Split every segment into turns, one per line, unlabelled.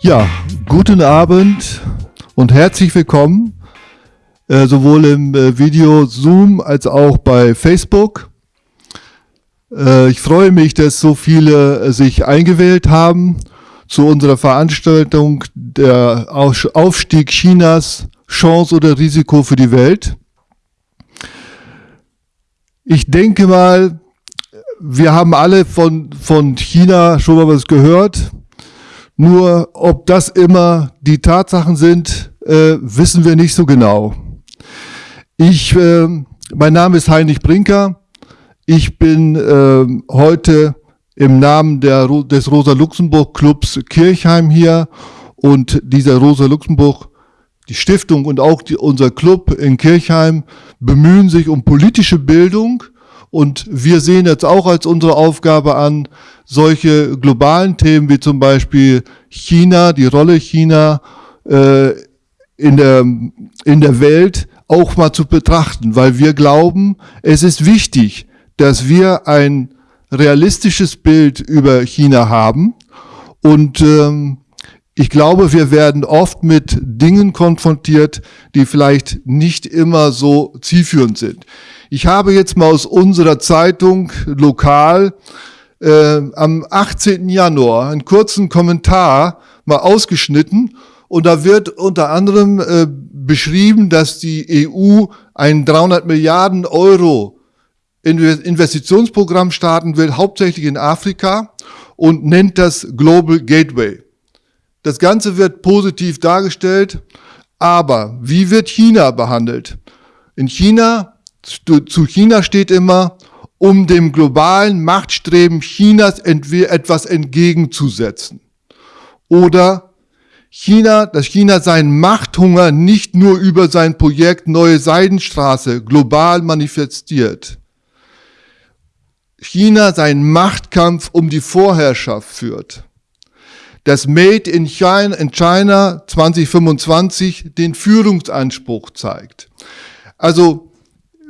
Ja, guten Abend und herzlich willkommen, äh, sowohl im äh, Video Zoom als auch bei Facebook. Äh, ich freue mich, dass so viele äh, sich eingewählt haben zu unserer Veranstaltung der Aufstieg Chinas, Chance oder Risiko für die Welt. Ich denke mal, wir haben alle von, von China schon mal was gehört. Nur ob das immer die Tatsachen sind, äh, wissen wir nicht so genau. Ich, äh, mein Name ist Heinrich Brinker. Ich bin äh, heute im Namen der, des Rosa-Luxemburg-Clubs Kirchheim hier und dieser Rosa-Luxemburg, die Stiftung und auch die, unser Club in Kirchheim bemühen sich um politische Bildung und wir sehen jetzt auch als unsere Aufgabe an, solche globalen Themen wie zum Beispiel China, die Rolle China äh, in, der, in der Welt auch mal zu betrachten, weil wir glauben, es ist wichtig, dass wir ein realistisches Bild über China haben. Und ähm, ich glaube, wir werden oft mit Dingen konfrontiert, die vielleicht nicht immer so zielführend sind. Ich habe jetzt mal aus unserer Zeitung lokal äh, am 18. Januar einen kurzen Kommentar mal ausgeschnitten und da wird unter anderem äh, beschrieben, dass die EU ein 300 Milliarden Euro Investitionsprogramm starten will, hauptsächlich in Afrika und nennt das Global Gateway. Das Ganze wird positiv dargestellt, aber wie wird China behandelt? In China, zu China steht immer, um dem globalen Machtstreben Chinas etwas entgegenzusetzen. Oder China, dass China seinen Machthunger nicht nur über sein Projekt Neue Seidenstraße global manifestiert, China seinen Machtkampf um die Vorherrschaft führt. Das Made in China, in China 2025 den Führungsanspruch zeigt. Also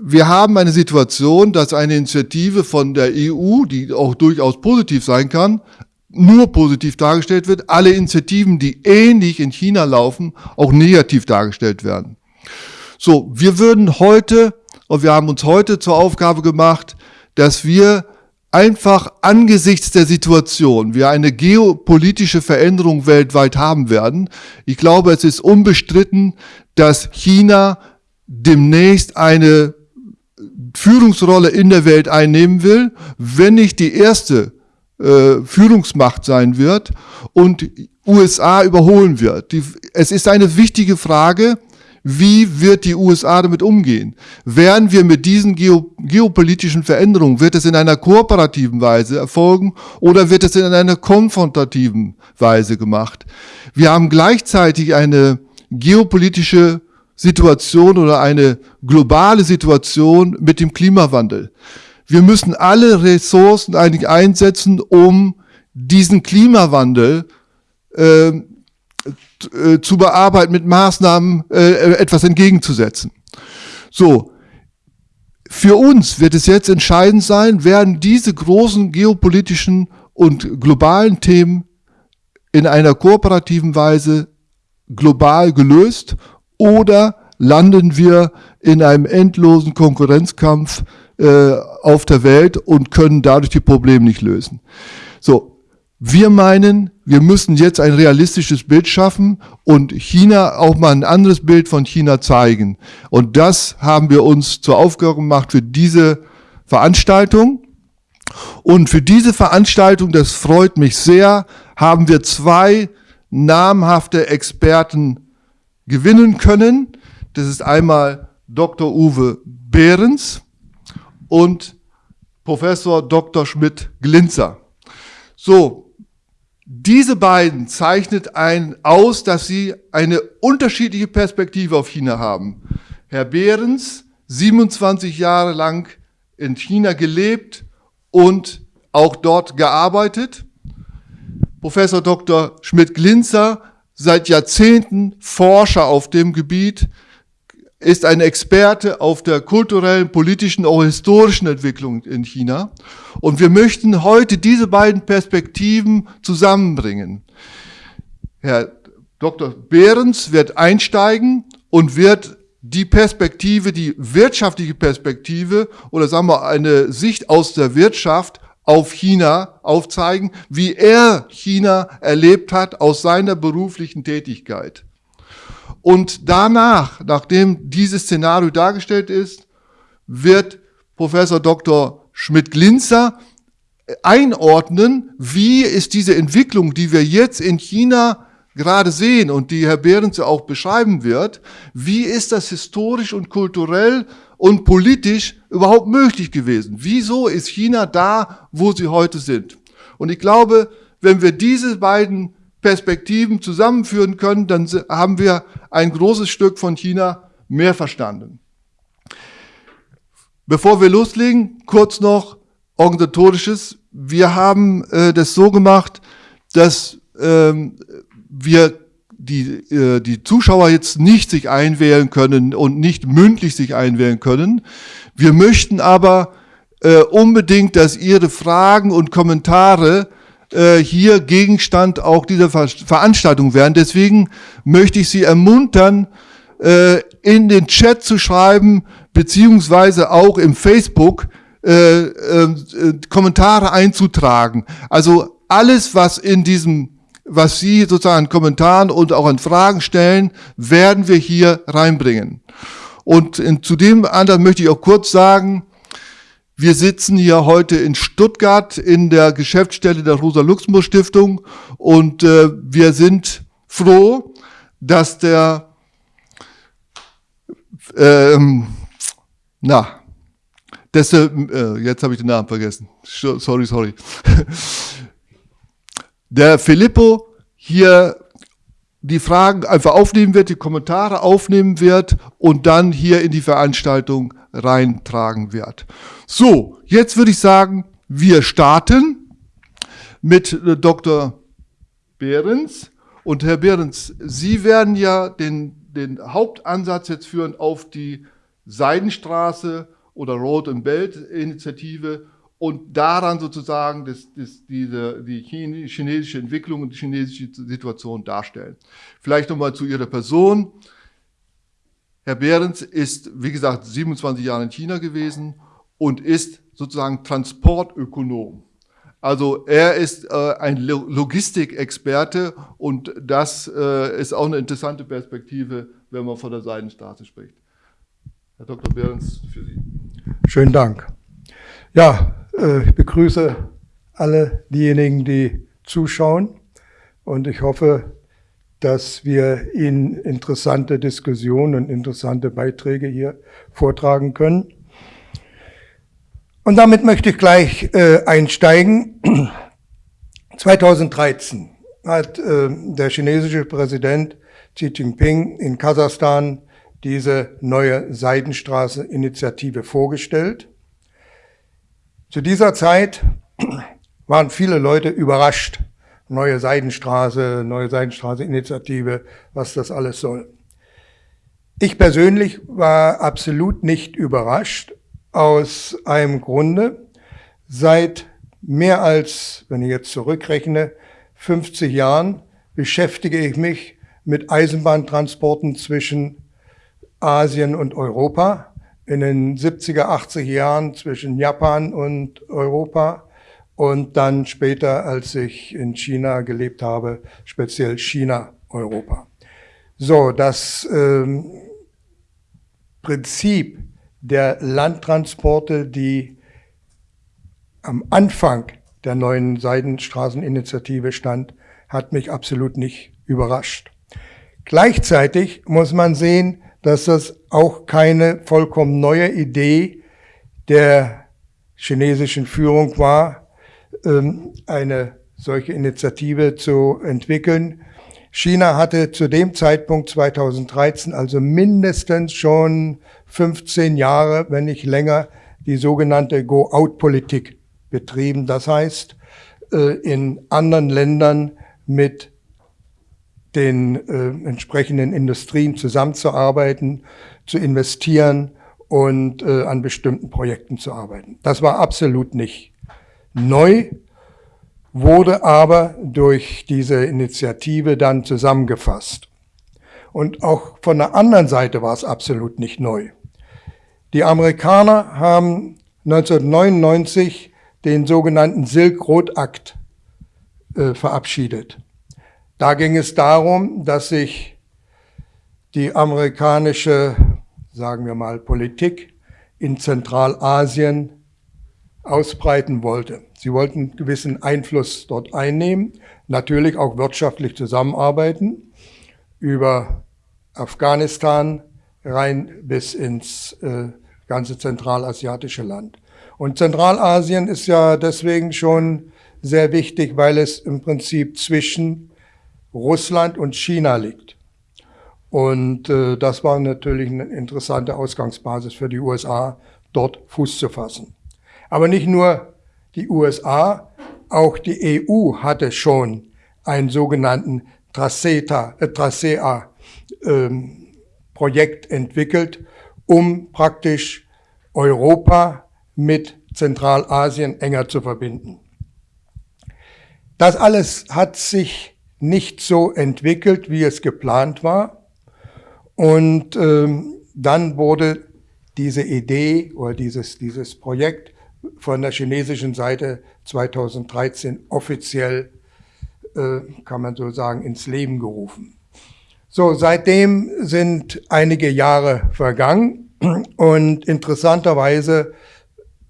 wir haben eine Situation, dass eine Initiative von der EU, die auch durchaus positiv sein kann, nur positiv dargestellt wird, alle Initiativen, die ähnlich in China laufen, auch negativ dargestellt werden. So, wir würden heute, und wir haben uns heute zur Aufgabe gemacht, dass wir einfach angesichts der Situation, wir eine geopolitische Veränderung weltweit haben werden. Ich glaube, es ist unbestritten, dass China demnächst eine Führungsrolle in der Welt einnehmen will, wenn nicht die erste äh, Führungsmacht sein wird und USA überholen wird. Die, es ist eine wichtige Frage, wie wird die USA damit umgehen? Werden wir mit diesen geo geopolitischen Veränderungen, wird es in einer kooperativen Weise erfolgen oder wird es in einer konfrontativen Weise gemacht? Wir haben gleichzeitig eine geopolitische Situation oder eine globale Situation mit dem Klimawandel. Wir müssen alle Ressourcen eigentlich einsetzen, um diesen Klimawandel äh, äh, zu bearbeiten, mit Maßnahmen äh, etwas entgegenzusetzen. So, für uns wird es jetzt entscheidend sein, werden diese großen geopolitischen und globalen Themen in einer kooperativen Weise global gelöst oder landen wir in einem endlosen Konkurrenzkampf äh, auf der Welt und können dadurch die Probleme nicht lösen. So, wir meinen, wir müssen jetzt ein realistisches Bild schaffen und China auch mal ein anderes Bild von China zeigen. Und das haben wir uns zur Aufgabe gemacht für diese Veranstaltung. Und für diese Veranstaltung, das freut mich sehr, haben wir zwei namhafte Experten gewinnen können. Das ist einmal Dr. Uwe Behrens und Professor Dr. Schmidt-Glinzer. So, diese beiden zeichnet ein aus, dass sie eine unterschiedliche Perspektive auf China haben. Herr Behrens, 27 Jahre lang in China gelebt und auch dort gearbeitet. Professor Dr. Schmidt-Glinzer, seit Jahrzehnten Forscher auf dem Gebiet, ist ein Experte auf der kulturellen, politischen, auch historischen Entwicklung in China. Und wir möchten heute diese beiden Perspektiven zusammenbringen. Herr Dr. Behrens wird einsteigen und wird die Perspektive, die wirtschaftliche Perspektive oder sagen wir eine Sicht aus der Wirtschaft auf China aufzeigen, wie er China erlebt hat aus seiner beruflichen Tätigkeit. Und danach, nachdem dieses Szenario dargestellt ist, wird Professor Dr. Schmidt-Glinzer einordnen, wie ist diese Entwicklung, die wir jetzt in China gerade sehen und die Herr Behrens auch beschreiben wird, wie ist das historisch und kulturell und politisch überhaupt möglich gewesen? Wieso ist China da, wo sie heute sind? Und ich glaube, wenn wir diese beiden Perspektiven zusammenführen können, dann haben wir ein großes Stück von China mehr verstanden. Bevor wir loslegen, kurz noch organisatorisches. Wir haben äh, das so gemacht, dass ähm, wir die, äh, die Zuschauer jetzt nicht sich einwählen können und nicht mündlich sich einwählen können. Wir möchten aber äh, unbedingt, dass Ihre Fragen und Kommentare äh, hier Gegenstand auch dieser Ver Veranstaltung werden. Deswegen möchte ich Sie ermuntern, äh, in den Chat zu schreiben, beziehungsweise auch im Facebook äh, äh, Kommentare einzutragen. Also alles, was in diesem was Sie sozusagen an Kommentaren und auch an Fragen stellen, werden wir hier reinbringen. Und in, zu dem anderen möchte ich auch kurz sagen, wir sitzen hier heute in Stuttgart in der Geschäftsstelle der Rosa-Luxemburg-Stiftung und äh, wir sind froh, dass der, ähm, na, dass äh, jetzt habe ich den Namen vergessen. Sorry, sorry. der Filippo hier die Fragen einfach aufnehmen wird, die Kommentare aufnehmen wird und dann hier in die Veranstaltung reintragen wird. So, jetzt würde ich sagen, wir starten mit äh, Dr. Behrens. Und Herr Behrens, Sie werden ja den, den Hauptansatz jetzt führen auf die Seidenstraße oder Road and Belt Initiative und daran sozusagen das, das, diese, die chinesische Entwicklung und die chinesische Situation darstellen. Vielleicht nochmal zu Ihrer Person. Herr Behrens ist, wie gesagt, 27 Jahre in China gewesen und ist sozusagen Transportökonom. Also er ist äh, ein Logistikexperte und das äh, ist auch eine interessante Perspektive, wenn man von der Seidenstraße spricht. Herr Dr. Behrens, für Sie.
Schönen Dank. Ja, ich begrüße alle diejenigen, die zuschauen und ich hoffe, dass wir Ihnen interessante Diskussionen und interessante Beiträge hier vortragen können. Und damit möchte ich gleich äh, einsteigen. 2013 hat äh, der chinesische Präsident Xi Jinping in Kasachstan diese neue Seidenstraße-Initiative vorgestellt. Zu dieser Zeit waren viele Leute überrascht. Neue Seidenstraße, neue Seidenstraße-Initiative, was das alles soll. Ich persönlich war absolut nicht überrascht, aus einem Grunde. Seit mehr als, wenn ich jetzt zurückrechne, 50 Jahren beschäftige ich mich mit Eisenbahntransporten zwischen Asien und Europa in den 70er, 80er Jahren zwischen Japan und Europa und dann später, als ich in China gelebt habe, speziell China, Europa. So, das ähm, Prinzip der Landtransporte, die am Anfang der neuen Seidenstraßeninitiative stand, hat mich absolut nicht überrascht. Gleichzeitig muss man sehen, dass das auch keine vollkommen neue Idee der chinesischen Führung war, ähm, eine solche Initiative zu entwickeln. China hatte zu dem Zeitpunkt 2013 also mindestens schon 15 Jahre, wenn nicht länger, die sogenannte Go-Out-Politik betrieben. Das heißt, äh, in anderen Ländern mit den äh, entsprechenden Industrien zusammenzuarbeiten, zu investieren und äh, an bestimmten Projekten zu arbeiten. Das war absolut nicht neu, wurde aber durch diese Initiative dann zusammengefasst. Und auch von der anderen Seite war es absolut nicht neu. Die Amerikaner haben 1999 den sogenannten Silk Road Act äh, verabschiedet. Da ging es darum, dass sich die amerikanische, sagen wir mal, Politik in Zentralasien ausbreiten wollte. Sie wollten gewissen Einfluss dort einnehmen, natürlich auch wirtschaftlich zusammenarbeiten, über Afghanistan rein bis ins äh, ganze zentralasiatische Land. Und Zentralasien ist ja deswegen schon sehr wichtig, weil es im Prinzip zwischen Russland und China liegt. Und äh, das war natürlich eine interessante Ausgangsbasis für die USA, dort Fuß zu fassen. Aber nicht nur die USA, auch die EU hatte schon einen sogenannten Traceta, äh, Tracea ähm, Projekt entwickelt, um praktisch Europa mit Zentralasien enger zu verbinden. Das alles hat sich nicht so entwickelt, wie es geplant war. Und ähm, dann wurde diese Idee oder dieses, dieses Projekt von der chinesischen Seite 2013 offiziell, äh, kann man so sagen, ins Leben gerufen. So, seitdem sind einige Jahre vergangen und interessanterweise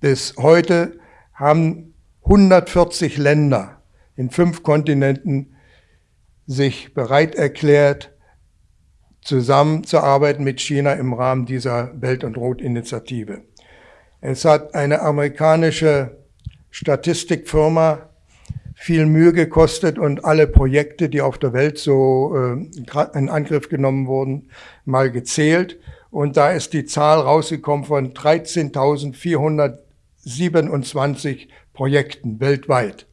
bis heute haben 140 Länder in fünf Kontinenten sich bereit erklärt, zusammenzuarbeiten mit China im Rahmen dieser Belt- und Rot-Initiative. Es hat eine amerikanische Statistikfirma viel Mühe gekostet und alle Projekte, die auf der Welt so äh, in Angriff genommen wurden, mal gezählt. Und da ist die Zahl rausgekommen von 13.427 Projekten weltweit.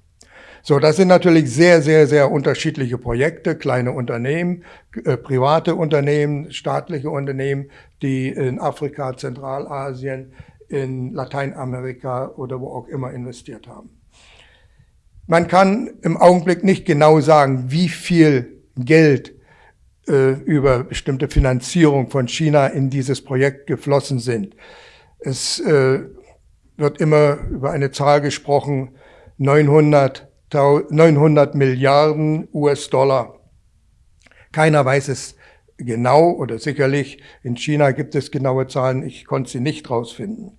So, das sind natürlich sehr, sehr, sehr unterschiedliche Projekte, kleine Unternehmen, äh, private Unternehmen, staatliche Unternehmen, die in Afrika, Zentralasien, in Lateinamerika oder wo auch immer investiert haben. Man kann im Augenblick nicht genau sagen, wie viel Geld äh, über bestimmte Finanzierung von China in dieses Projekt geflossen sind. Es äh, wird immer über eine Zahl gesprochen, 900, 900 Milliarden US-Dollar. Keiner weiß es genau oder sicherlich. In China gibt es genaue Zahlen, ich konnte sie nicht rausfinden.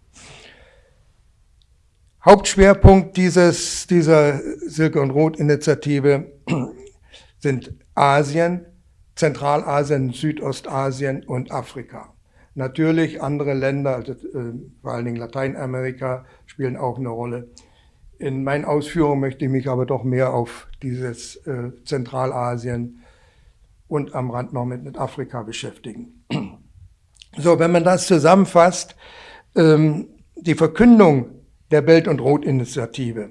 Hauptschwerpunkt dieses, dieser Silke und Rot Initiative sind Asien, Zentralasien, Südostasien und Afrika. Natürlich andere Länder, also äh, vor allen Dingen Lateinamerika, spielen auch eine Rolle. In meinen Ausführungen möchte ich mich aber doch mehr auf dieses äh, Zentralasien und am Rand noch mit, mit Afrika beschäftigen. So, wenn man das zusammenfasst, ähm, die Verkündung der Belt- und Rot-Initiative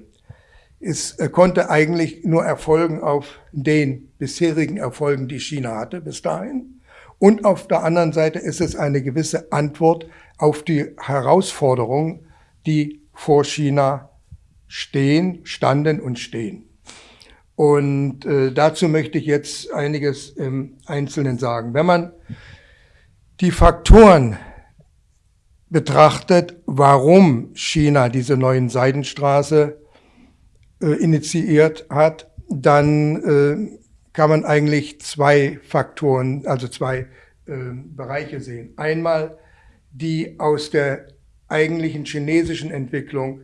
äh, konnte eigentlich nur erfolgen auf den bisherigen Erfolgen, die China hatte bis dahin. Und auf der anderen Seite ist es eine gewisse Antwort auf die Herausforderungen, die vor China stehen, standen und stehen. Und äh, dazu möchte ich jetzt einiges im Einzelnen sagen. Wenn man die Faktoren betrachtet, warum China diese neuen Seidenstraße äh, initiiert hat, dann äh, kann man eigentlich zwei Faktoren, also zwei äh, Bereiche sehen. Einmal die aus der eigentlichen chinesischen Entwicklung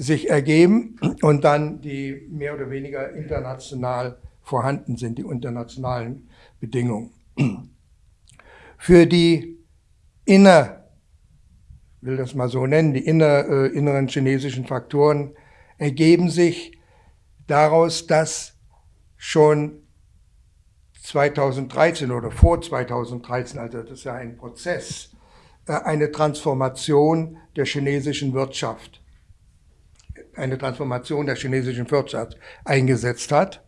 sich ergeben und dann die mehr oder weniger international vorhanden sind, die internationalen Bedingungen. Für die inner, will das mal so nennen, die inner, äh, inneren chinesischen Faktoren ergeben sich daraus, dass schon 2013 oder vor 2013, also das ist ja ein Prozess, äh, eine Transformation der chinesischen Wirtschaft eine Transformation der chinesischen Wirtschaft eingesetzt hat,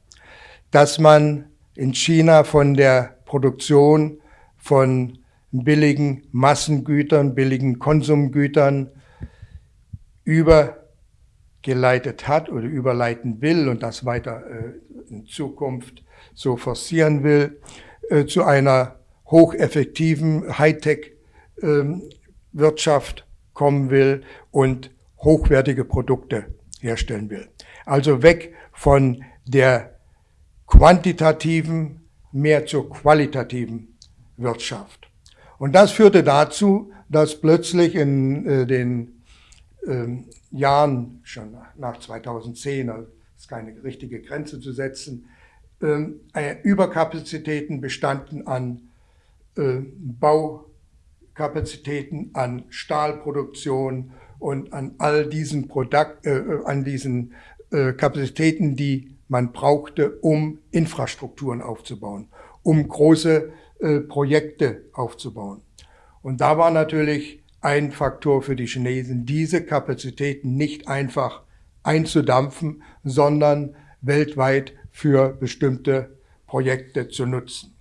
dass man in China von der Produktion von billigen Massengütern, billigen Konsumgütern über geleitet hat oder überleiten will und das weiter äh, in Zukunft so forcieren will, äh, zu einer hocheffektiven Hightech-Wirtschaft ähm, kommen will und hochwertige Produkte herstellen will. Also weg von der quantitativen mehr zur qualitativen Wirtschaft. Und das führte dazu, dass plötzlich in äh, den ähm, Jahren, schon nach 2010, also ist keine richtige Grenze zu setzen, ähm, äh, Überkapazitäten bestanden an äh, Baukapazitäten, an Stahlproduktion und an all diesen, Produkt, äh, an diesen äh, Kapazitäten, die man brauchte, um Infrastrukturen aufzubauen, um große äh, Projekte aufzubauen. Und da war natürlich ein Faktor für die Chinesen, diese Kapazitäten nicht einfach einzudampfen, sondern weltweit für bestimmte Projekte zu nutzen.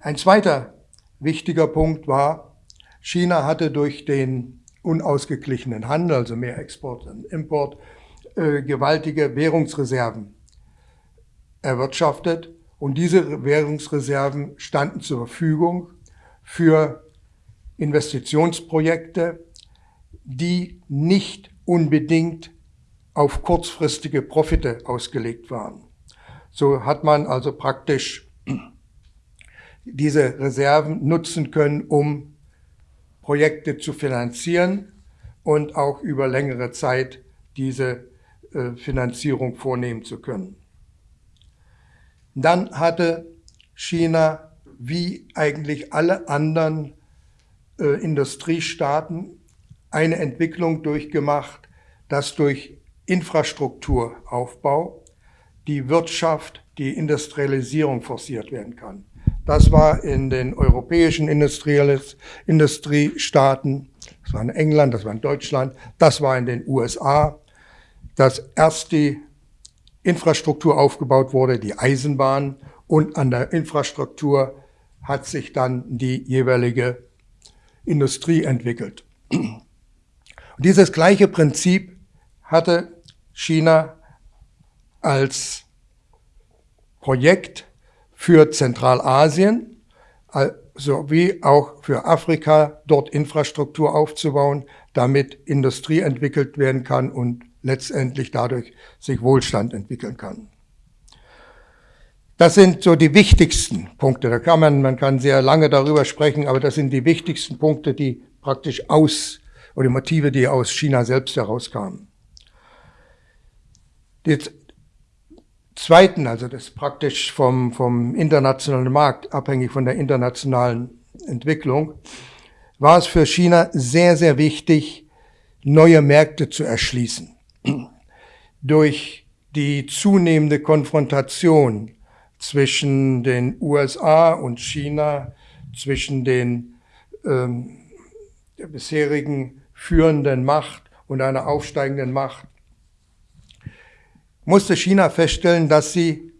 Ein zweiter wichtiger Punkt war, China hatte durch den unausgeglichenen Handel, also mehr Export und Import, äh, gewaltige Währungsreserven erwirtschaftet. Und diese Währungsreserven standen zur Verfügung für Investitionsprojekte, die nicht unbedingt auf kurzfristige Profite ausgelegt waren. So hat man also praktisch diese Reserven nutzen können, um Projekte zu finanzieren und auch über längere Zeit diese äh, Finanzierung vornehmen zu können. Dann hatte China wie eigentlich alle anderen äh, Industriestaaten eine Entwicklung durchgemacht, dass durch Infrastrukturaufbau die Wirtschaft, die Industrialisierung forciert werden kann. Das war in den europäischen Industriestaaten, das war in England, das war in Deutschland, das war in den USA, dass erst die Infrastruktur aufgebaut wurde, die Eisenbahn, und an der Infrastruktur hat sich dann die jeweilige Industrie entwickelt. Und dieses gleiche Prinzip hatte China als Projekt für Zentralasien sowie auch für Afrika, dort Infrastruktur aufzubauen, damit Industrie entwickelt werden kann und letztendlich dadurch sich Wohlstand entwickeln kann. Das sind so die wichtigsten Punkte. Da kann man, man kann sehr lange darüber sprechen, aber das sind die wichtigsten Punkte, die praktisch aus, oder Motive, die aus China selbst herauskamen. Die zweiten, also das praktisch vom, vom internationalen Markt, abhängig von der internationalen Entwicklung, war es für China sehr, sehr wichtig, neue Märkte zu erschließen. Durch die zunehmende Konfrontation zwischen den USA und China, zwischen den ähm, der bisherigen führenden Macht und einer aufsteigenden Macht, musste China feststellen, dass sie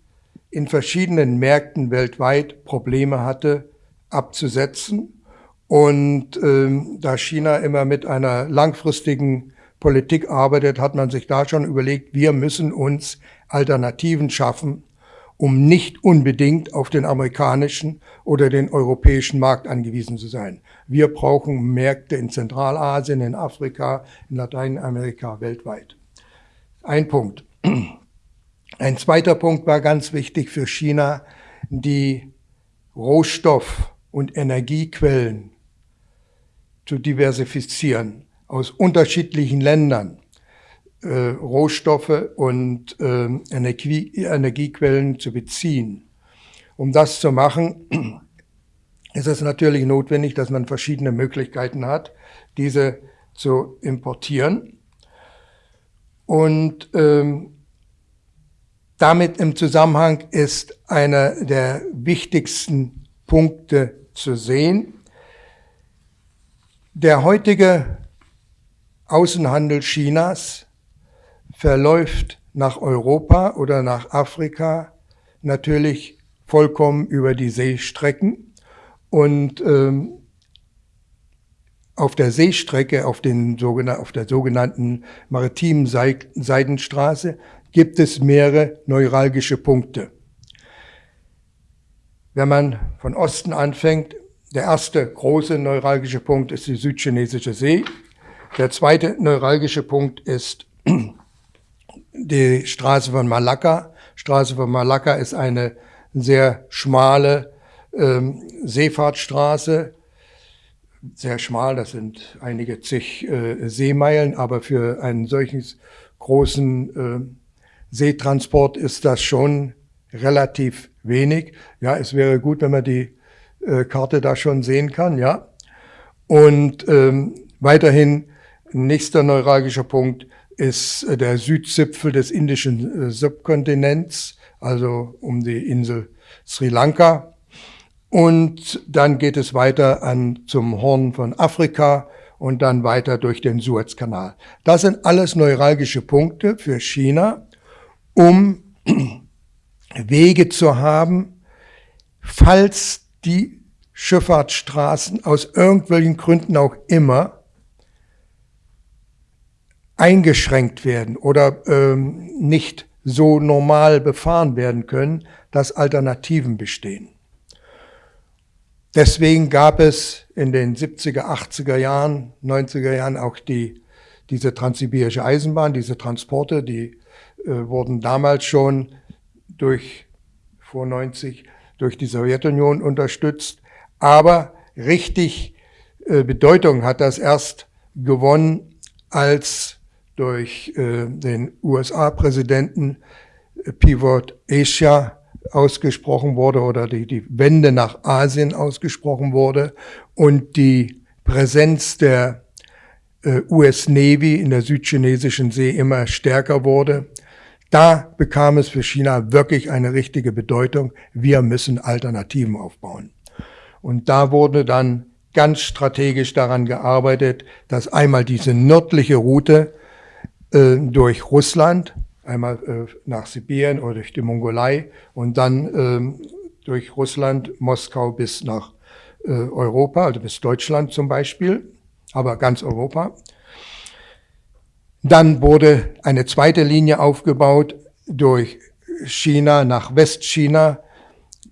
in verschiedenen Märkten weltweit Probleme hatte abzusetzen. Und ähm, da China immer mit einer langfristigen Politik arbeitet, hat man sich da schon überlegt, wir müssen uns Alternativen schaffen, um nicht unbedingt auf den amerikanischen oder den europäischen Markt angewiesen zu sein. Wir brauchen Märkte in Zentralasien, in Afrika, in Lateinamerika, weltweit. Ein Punkt. Ein zweiter Punkt war ganz wichtig für China, die Rohstoff- und Energiequellen zu diversifizieren aus unterschiedlichen Ländern äh, Rohstoffe und äh, Energie, Energiequellen zu beziehen. Um das zu machen, ist es natürlich notwendig, dass man verschiedene Möglichkeiten hat, diese zu importieren. Und ähm, damit im Zusammenhang ist einer der wichtigsten Punkte zu sehen. Der heutige Außenhandel Chinas verläuft nach Europa oder nach Afrika natürlich vollkommen über die Seestrecken und ähm, auf der Seestrecke, auf, den, auf der sogenannten maritimen Seidenstraße, gibt es mehrere neuralgische Punkte. Wenn man von Osten anfängt, der erste große neuralgische Punkt ist die südchinesische See. Der zweite neuralgische Punkt ist die Straße von Malakka. Straße von Malakka ist eine sehr schmale ähm, Seefahrtstraße, sehr schmal, das sind einige zig äh, Seemeilen, aber für einen solchen großen äh, Seetransport ist das schon relativ wenig. Ja, es wäre gut, wenn man die äh, Karte da schon sehen kann, ja. Und ähm, weiterhin nächster neuralgischer Punkt ist äh, der Südzipfel des indischen äh, Subkontinents, also um die Insel Sri Lanka. Und dann geht es weiter an zum Horn von Afrika und dann weiter durch den Suezkanal. Das sind alles neuralgische Punkte für China, um Wege zu haben, falls die Schifffahrtsstraßen aus irgendwelchen Gründen auch immer eingeschränkt werden oder ähm, nicht so normal befahren werden können, dass Alternativen bestehen. Deswegen gab es in den 70er, 80er Jahren, 90er Jahren auch die, diese transsibirische Eisenbahn, diese Transporte, die äh, wurden damals schon durch, vor 90, durch die Sowjetunion unterstützt. Aber richtig äh, Bedeutung hat das erst gewonnen, als durch äh, den USA-Präsidenten Pivot Asia ausgesprochen wurde oder die, die Wende nach Asien ausgesprochen wurde und die Präsenz der äh, US Navy in der südchinesischen See immer stärker wurde. Da bekam es für China wirklich eine richtige Bedeutung. Wir müssen Alternativen aufbauen. Und da wurde dann ganz strategisch daran gearbeitet, dass einmal diese nördliche Route äh, durch Russland einmal äh, nach Sibirien oder durch die Mongolei und dann ähm, durch Russland, Moskau bis nach äh, Europa, also bis Deutschland zum Beispiel, aber ganz Europa. Dann wurde eine zweite Linie aufgebaut durch China nach Westchina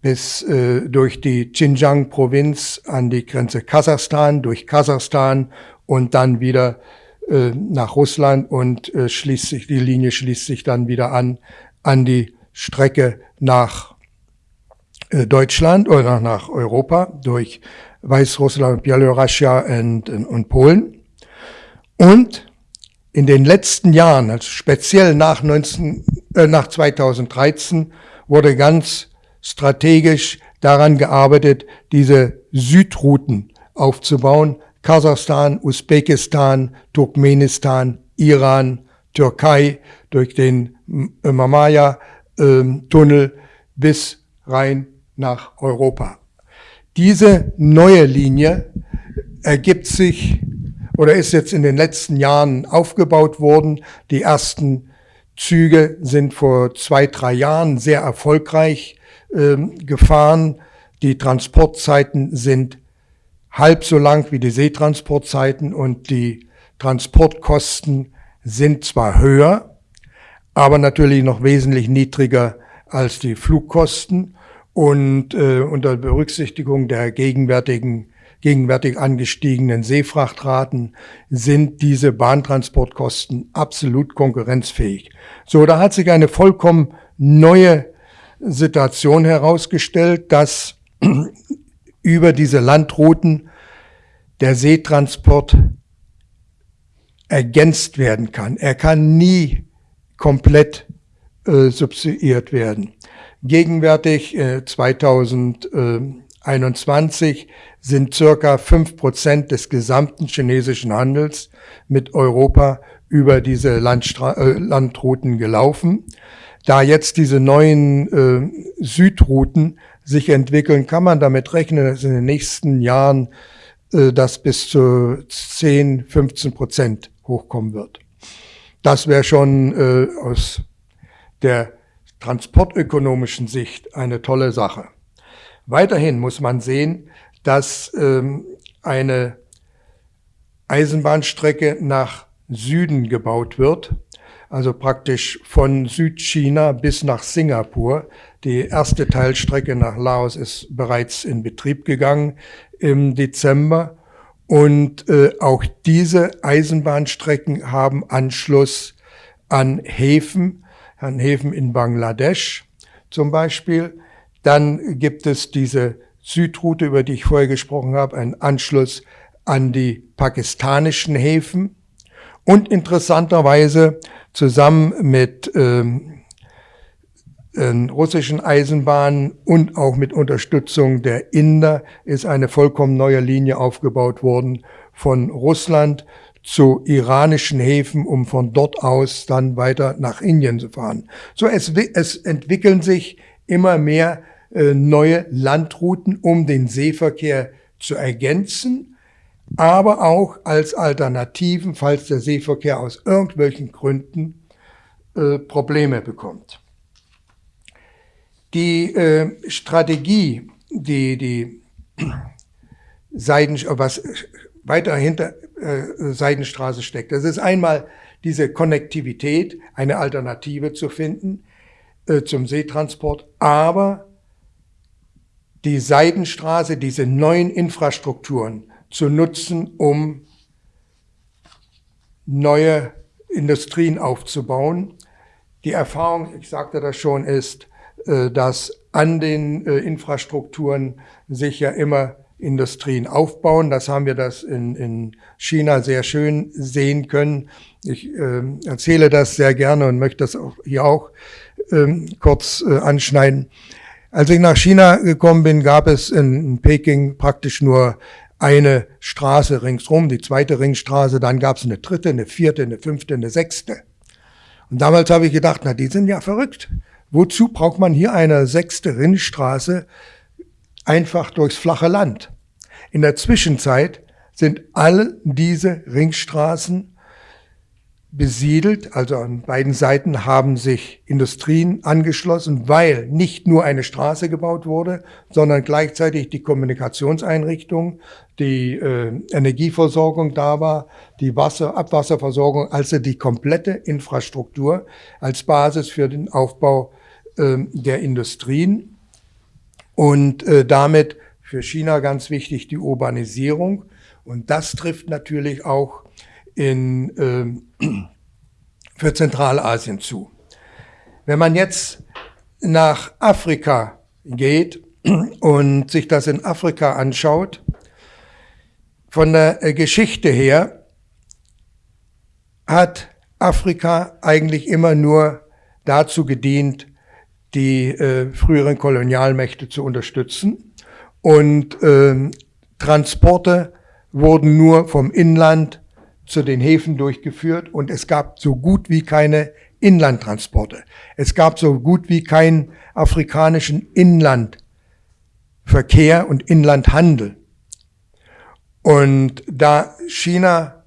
bis äh, durch die Xinjiang-Provinz an die Grenze Kasachstan, durch Kasachstan und dann wieder äh, nach Russland und äh, schließt sich, die Linie schließt sich dann wieder an, an die Strecke nach äh, Deutschland oder nach Europa durch Weißrussland, Belarusia und, und Polen. Und in den letzten Jahren, also speziell nach, 19, äh, nach 2013, wurde ganz strategisch daran gearbeitet, diese Südrouten aufzubauen, Kasachstan, Usbekistan, Turkmenistan, Iran, Türkei durch den Mamaya-Tunnel ähm, bis rein nach Europa. Diese neue Linie ergibt sich oder ist jetzt in den letzten Jahren aufgebaut worden. Die ersten Züge sind vor zwei, drei Jahren sehr erfolgreich ähm, gefahren. Die Transportzeiten sind halb so lang wie die Seetransportzeiten und die Transportkosten sind zwar höher, aber natürlich noch wesentlich niedriger als die Flugkosten und äh, unter Berücksichtigung der gegenwärtigen gegenwärtig angestiegenen Seefrachtraten sind diese Bahntransportkosten absolut konkurrenzfähig. So, da hat sich eine vollkommen neue Situation herausgestellt, dass über diese Landrouten der Seetransport ergänzt werden kann. Er kann nie komplett äh, subsidiert werden. Gegenwärtig äh, 2021 sind circa fünf Prozent des gesamten chinesischen Handels mit Europa über diese Landstra äh, Landrouten gelaufen. Da jetzt diese neuen äh, Südrouten sich entwickeln, kann man damit rechnen, dass in den nächsten Jahren äh, das bis zu 10, 15 Prozent hochkommen wird. Das wäre schon äh, aus der transportökonomischen Sicht eine tolle Sache. Weiterhin muss man sehen, dass ähm, eine Eisenbahnstrecke nach Süden gebaut wird, also praktisch von Südchina bis nach Singapur. Die erste Teilstrecke nach Laos ist bereits in Betrieb gegangen im Dezember. Und äh, auch diese Eisenbahnstrecken haben Anschluss an Häfen, an Häfen in Bangladesch zum Beispiel. Dann gibt es diese Südroute, über die ich vorher gesprochen habe, einen Anschluss an die pakistanischen Häfen und interessanterweise zusammen mit ähm, äh, russischen Eisenbahnen und auch mit Unterstützung der Inder ist eine vollkommen neue Linie aufgebaut worden von Russland zu iranischen Häfen, um von dort aus dann weiter nach Indien zu fahren. So, es, es entwickeln sich immer mehr neue Landrouten, um den Seeverkehr zu ergänzen, aber auch als Alternativen, falls der Seeverkehr aus irgendwelchen Gründen äh, Probleme bekommt. Die äh, Strategie, die die Seiden, was weiter hinter äh, Seidenstraße steckt. Das ist einmal diese Konnektivität, eine Alternative zu finden äh, zum Seetransport, aber die Seidenstraße, diese neuen Infrastrukturen zu nutzen, um neue Industrien aufzubauen. Die Erfahrung, ich sagte das schon, ist, äh, dass an den äh, Infrastrukturen sich ja immer Industrien aufbauen. Das haben wir das in, in China sehr schön sehen können. Ich äh, erzähle das sehr gerne und möchte das auch hier auch ähm, kurz äh, anschneiden. Als ich nach China gekommen bin, gab es in, in Peking praktisch nur eine Straße ringsrum, die zweite Ringstraße, dann gab es eine dritte, eine vierte, eine fünfte, eine sechste. Und damals habe ich gedacht, na, die sind ja verrückt. Wozu braucht man hier eine sechste Ringstraße einfach durchs flache Land? In der Zwischenzeit sind all diese Ringstraßen besiedelt, also an beiden Seiten haben sich Industrien angeschlossen, weil nicht nur eine Straße gebaut wurde, sondern gleichzeitig die Kommunikationseinrichtung, die äh, Energieversorgung da war, die Wasser, Abwasserversorgung, also die komplette Infrastruktur als Basis für den Aufbau äh, der Industrien. Und äh, damit für China ganz wichtig die Urbanisierung. Und das trifft natürlich auch in, äh, für Zentralasien zu. Wenn man jetzt nach Afrika geht und sich das in Afrika anschaut, von der äh, Geschichte her hat Afrika eigentlich immer nur dazu gedient, die äh, früheren Kolonialmächte zu unterstützen. Und äh, Transporte wurden nur vom Inland zu den Häfen durchgeführt und es gab so gut wie keine Inlandtransporte. Es gab so gut wie keinen afrikanischen Inlandverkehr und Inlandhandel. Und da China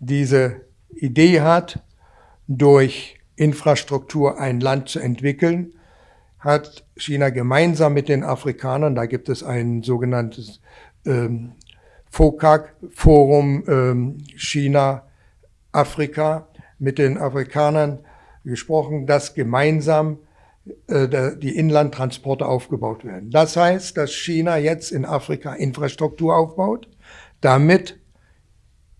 diese Idee hat, durch Infrastruktur ein Land zu entwickeln, hat China gemeinsam mit den Afrikanern, da gibt es ein sogenanntes ähm, FOCAC, Forum ähm, China, Afrika, mit den Afrikanern gesprochen, dass gemeinsam äh, die Inlandtransporte aufgebaut werden. Das heißt, dass China jetzt in Afrika Infrastruktur aufbaut, damit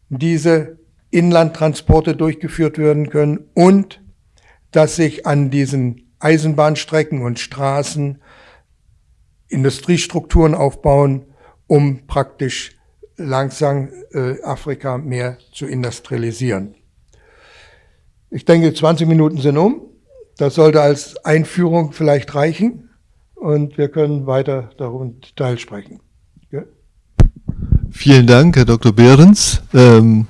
diese Inlandtransporte durchgeführt werden können und dass sich an diesen Eisenbahnstrecken und Straßen Industriestrukturen aufbauen, um praktisch langsam äh, Afrika mehr zu industrialisieren. Ich denke, 20 Minuten sind um. Das sollte als Einführung vielleicht reichen und wir können weiter darüber Teil sprechen. Ja?
Vielen Dank, Herr Dr. Behrens. Ähm,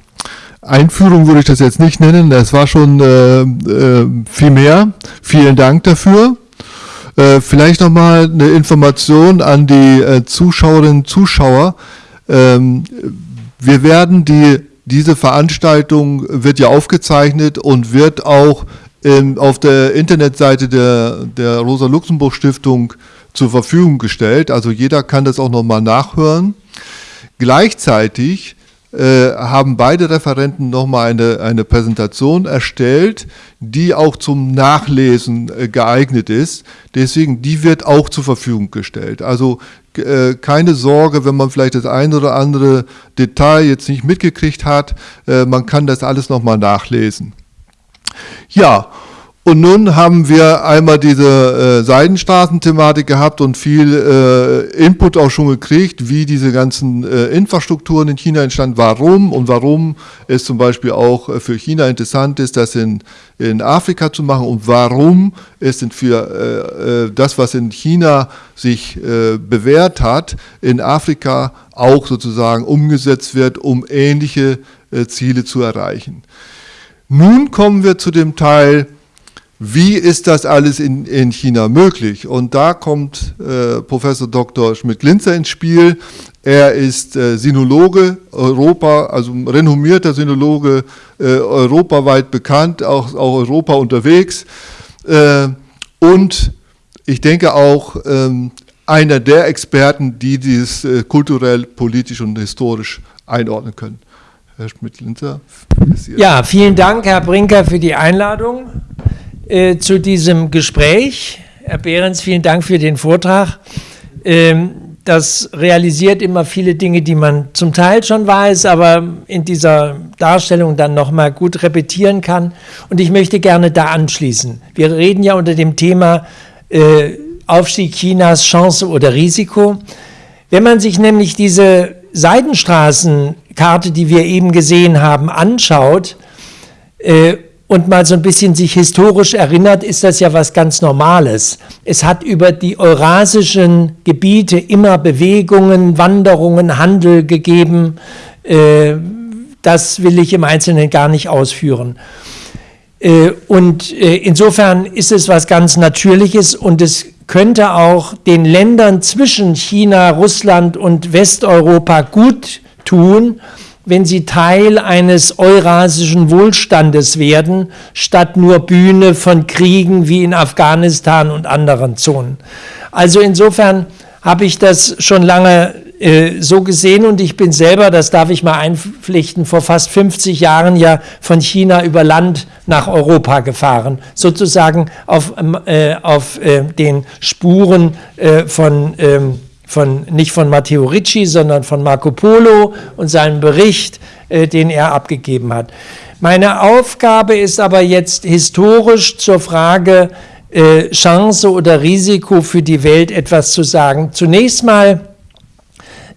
Einführung würde ich das jetzt nicht nennen, das war schon äh, äh, viel mehr. Vielen Dank dafür. Äh, vielleicht nochmal eine Information an die äh, Zuschauerinnen und Zuschauer. Ähm, wir werden die, diese Veranstaltung wird ja aufgezeichnet und wird auch in, auf der Internetseite der, der Rosa-Luxemburg-Stiftung zur Verfügung gestellt. Also jeder kann das auch nochmal nachhören. Gleichzeitig äh, haben beide Referenten nochmal eine, eine Präsentation erstellt, die auch zum Nachlesen äh, geeignet ist. Deswegen, die wird auch zur Verfügung gestellt. Also äh, keine Sorge, wenn man vielleicht das ein oder andere Detail jetzt nicht mitgekriegt hat, äh, man kann das alles nochmal nachlesen. Ja, und nun haben wir einmal diese äh, Seidenstraßenthematik gehabt und viel äh, Input auch schon gekriegt, wie diese ganzen äh, Infrastrukturen in China entstanden, warum und warum es zum Beispiel auch äh, für China interessant ist, das in, in Afrika zu machen und warum es für äh, äh, das, was in China sich äh, bewährt hat, in Afrika auch sozusagen umgesetzt wird, um ähnliche äh, Ziele zu erreichen. Nun kommen wir zu dem Teil, wie ist das alles in, in China möglich? Und da kommt äh, Professor Dr. Schmidt-Glinzer ins Spiel. Er ist äh, Sinologe, Europa, also renommierter Sinologe, äh, europaweit bekannt, auch, auch Europa unterwegs. Äh, und ich denke auch ähm, einer der Experten, die dieses äh, kulturell, politisch und historisch einordnen können.
Herr Schmidt-Linzer. Ja, vielen Dank, Herr Brinker, für die Einladung. Äh, zu diesem Gespräch. Herr Behrens, vielen Dank für den Vortrag. Ähm, das realisiert immer viele Dinge, die man zum Teil schon weiß, aber in dieser Darstellung dann nochmal gut repetieren kann. Und ich möchte gerne da anschließen. Wir reden ja unter dem Thema äh, Aufstieg Chinas, Chance oder Risiko. Wenn man sich nämlich diese Seidenstraßenkarte, die wir eben gesehen haben, anschaut, äh, und mal so ein bisschen sich historisch erinnert, ist das ja was ganz Normales. Es hat über die eurasischen Gebiete immer Bewegungen, Wanderungen, Handel gegeben. Äh, das will ich im Einzelnen gar nicht ausführen. Äh, und äh, insofern ist es was ganz Natürliches und es könnte auch den Ländern zwischen China, Russland und Westeuropa gut tun, wenn sie Teil eines eurasischen Wohlstandes werden, statt nur Bühne von Kriegen wie in Afghanistan und anderen Zonen. Also insofern habe ich das schon lange äh, so gesehen und ich bin selber, das darf ich mal einpflichten, vor fast 50 Jahren ja von China über Land nach Europa gefahren, sozusagen auf, äh, auf äh, den Spuren äh, von ähm, von, nicht von Matteo Ricci, sondern von Marco Polo und seinem Bericht, äh, den er abgegeben hat. Meine Aufgabe ist aber jetzt historisch zur Frage äh, Chance oder Risiko für die Welt etwas zu sagen. Zunächst mal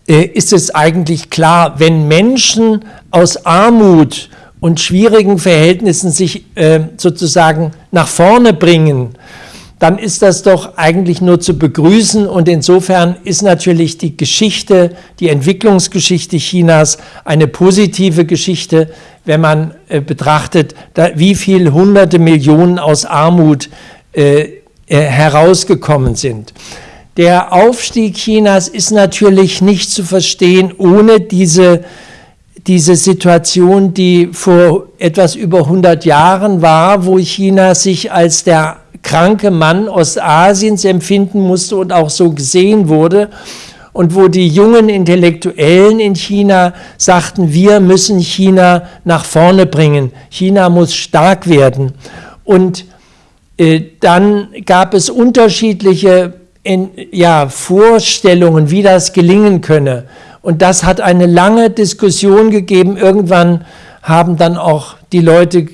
äh, ist es eigentlich klar, wenn Menschen aus Armut und schwierigen Verhältnissen sich äh, sozusagen nach vorne bringen, dann ist das doch eigentlich nur zu begrüßen. Und insofern ist natürlich die Geschichte, die Entwicklungsgeschichte Chinas eine positive Geschichte, wenn man äh, betrachtet, da, wie viele hunderte Millionen aus Armut äh, äh, herausgekommen sind. Der Aufstieg Chinas ist natürlich nicht zu verstehen ohne diese diese Situation, die vor etwas über 100 Jahren war, wo China sich als der kranke Mann Ostasiens empfinden musste und auch so gesehen wurde. Und wo die jungen Intellektuellen in China sagten, wir müssen China nach vorne bringen. China muss stark werden. Und äh, dann gab es unterschiedliche in, ja, Vorstellungen, wie das gelingen könne. Und das hat eine lange Diskussion gegeben. Irgendwann haben dann auch die Leute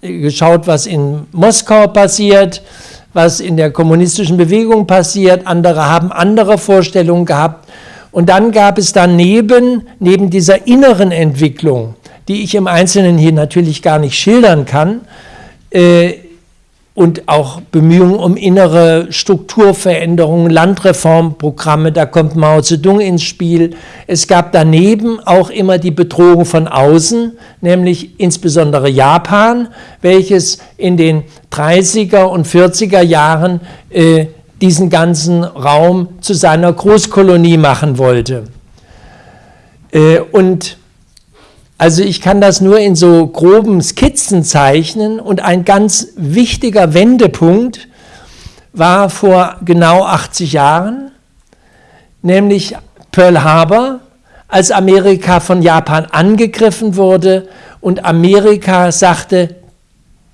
geschaut, was in Moskau passiert, was in der kommunistischen Bewegung passiert. Andere haben andere Vorstellungen gehabt. Und dann gab es daneben, neben dieser inneren Entwicklung, die ich im Einzelnen hier natürlich gar nicht schildern kann, äh, und auch Bemühungen um innere Strukturveränderungen, Landreformprogramme, da kommt Mao Zedong ins Spiel. Es gab daneben auch immer die Bedrohung von außen, nämlich insbesondere Japan, welches in den 30er und 40er Jahren äh, diesen ganzen Raum zu seiner Großkolonie machen wollte. Äh, und also ich kann das nur in so groben Skizzen zeichnen und ein ganz wichtiger Wendepunkt war vor genau 80 Jahren, nämlich Pearl Harbor, als Amerika von Japan angegriffen wurde und Amerika sagte,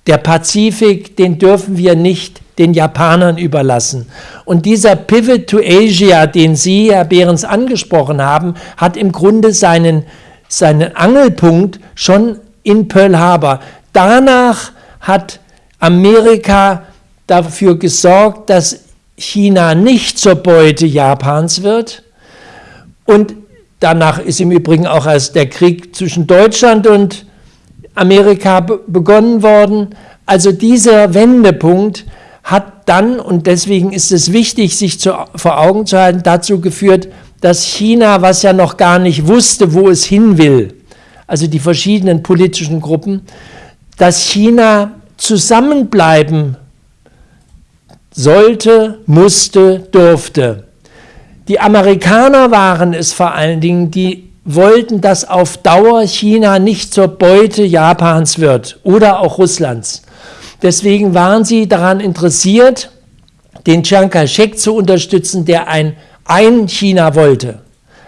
der Pazifik, den dürfen wir nicht den Japanern überlassen. Und dieser Pivot to Asia, den Sie, Herr Behrens, angesprochen haben, hat im Grunde seinen, seinen Angelpunkt schon in Pearl Harbor. Danach hat Amerika dafür gesorgt, dass China nicht zur Beute Japans wird. Und danach ist im Übrigen auch erst der Krieg zwischen Deutschland und Amerika begonnen worden. Also dieser Wendepunkt hat dann, und deswegen ist es wichtig, sich zu, vor Augen zu halten, dazu geführt, dass China, was ja noch gar nicht wusste, wo es hin will, also die verschiedenen politischen Gruppen, dass China zusammenbleiben sollte, musste, durfte. Die Amerikaner waren es vor allen Dingen, die wollten, dass auf Dauer China nicht zur Beute Japans wird oder auch Russlands. Deswegen waren sie daran interessiert, den Chiang Kai-shek zu unterstützen, der ein ein China wollte,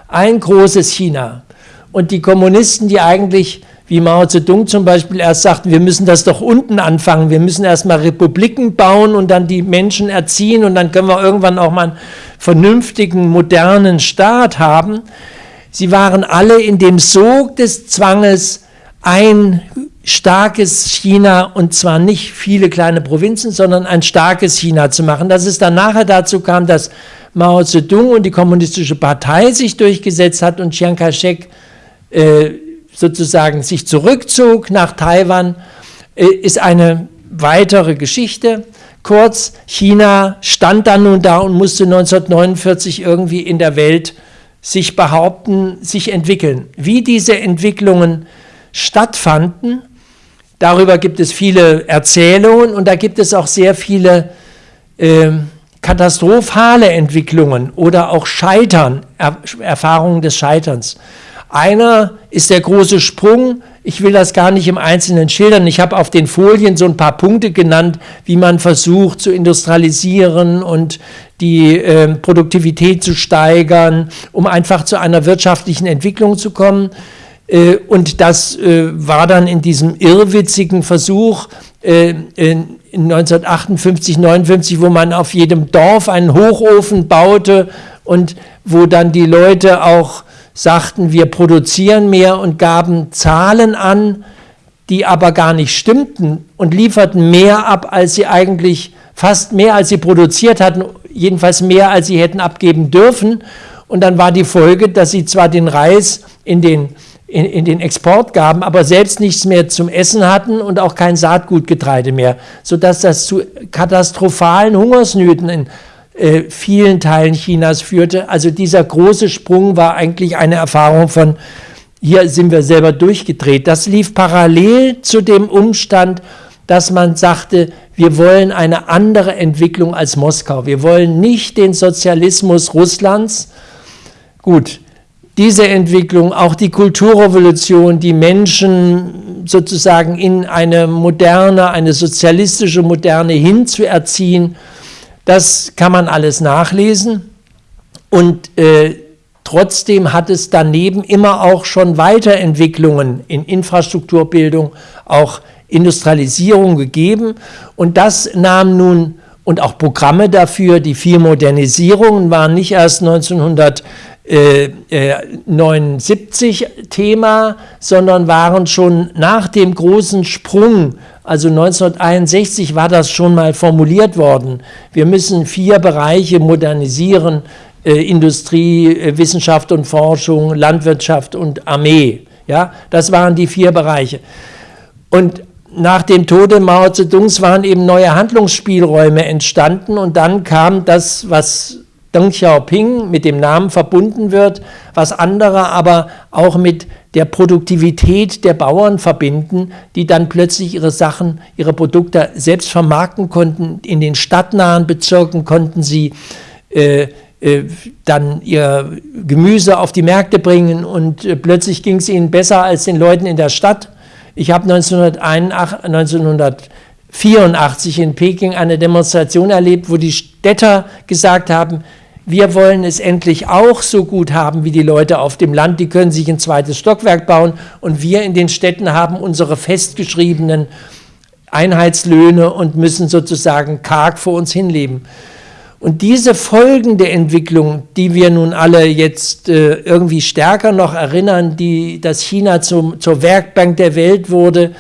ein großes China. Und die Kommunisten, die eigentlich wie Mao Zedong zum Beispiel erst sagten, wir müssen das doch unten anfangen, wir müssen erstmal Republiken bauen und dann die Menschen erziehen und dann können wir irgendwann auch mal einen vernünftigen, modernen Staat haben. Sie waren alle in dem Sog des Zwanges, ein starkes China und zwar nicht viele kleine Provinzen, sondern ein starkes China zu machen. Dass es dann nachher dazu kam, dass Mao Zedong und die Kommunistische Partei sich durchgesetzt hat und Chiang Kai-shek äh, sozusagen sich zurückzog nach Taiwan, äh, ist eine weitere Geschichte. Kurz, China stand dann nun da und musste 1949 irgendwie in der Welt sich behaupten, sich entwickeln. Wie diese Entwicklungen stattfanden, darüber gibt es viele Erzählungen und da gibt es auch sehr viele äh, katastrophale Entwicklungen oder auch Scheitern, er Erfahrungen des Scheiterns. Einer ist der große Sprung. Ich will das gar nicht im Einzelnen schildern. Ich habe auf den Folien so ein paar Punkte genannt, wie man versucht zu industrialisieren und die äh, Produktivität zu steigern, um einfach zu einer wirtschaftlichen Entwicklung zu kommen. Äh, und das äh, war dann in diesem irrwitzigen Versuch äh, in 1958, 59, wo man auf jedem Dorf einen Hochofen baute und wo dann die Leute auch sagten, wir produzieren mehr und gaben Zahlen an, die aber gar nicht stimmten und lieferten mehr ab, als sie eigentlich, fast mehr als sie produziert hatten, jedenfalls mehr als sie hätten abgeben dürfen. Und dann war die Folge, dass sie zwar den Reis in den, in, in den Export gaben, aber selbst nichts mehr zum Essen hatten und auch kein Saatgutgetreide mehr, sodass das zu katastrophalen Hungersnöten in äh, vielen Teilen Chinas führte. Also dieser große Sprung war eigentlich eine Erfahrung von, hier sind wir selber durchgedreht. Das lief parallel zu dem Umstand, dass man sagte, wir wollen eine andere Entwicklung als Moskau. Wir wollen nicht den Sozialismus Russlands. Gut, diese Entwicklung, auch die Kulturrevolution, die Menschen sozusagen in eine moderne, eine sozialistische Moderne hinzuerziehen, das kann man alles nachlesen. Und äh, trotzdem hat es daneben immer auch schon Weiterentwicklungen in Infrastrukturbildung, auch Industrialisierung gegeben. Und das nahm nun und auch Programme dafür. Die vier Modernisierungen waren nicht erst 1979 Thema, sondern waren schon nach dem großen Sprung also 1961 war das schon mal formuliert worden. Wir müssen vier Bereiche modernisieren, äh, Industrie, äh, Wissenschaft und Forschung, Landwirtschaft und Armee. Ja, das waren die vier Bereiche. Und nach dem Tode Mao Zedongs waren eben neue Handlungsspielräume entstanden und dann kam das, was Deng Xiaoping mit dem Namen verbunden wird, was andere aber auch mit der Produktivität der Bauern verbinden, die dann plötzlich ihre Sachen, ihre Produkte selbst vermarkten konnten. In den stadtnahen Bezirken konnten sie äh, äh, dann ihr Gemüse auf die Märkte bringen und äh, plötzlich ging es ihnen besser als den Leuten in der Stadt. Ich habe 1984 in Peking eine Demonstration erlebt, wo die Städter gesagt haben, wir wollen es endlich auch so gut haben wie die Leute auf dem Land, die können sich ein zweites Stockwerk bauen und wir in den Städten haben unsere festgeschriebenen Einheitslöhne und müssen sozusagen karg vor uns hinleben. Und diese folgende Entwicklung, die wir nun alle jetzt äh, irgendwie stärker noch erinnern, die, dass China zum, zur Werkbank der Welt wurde,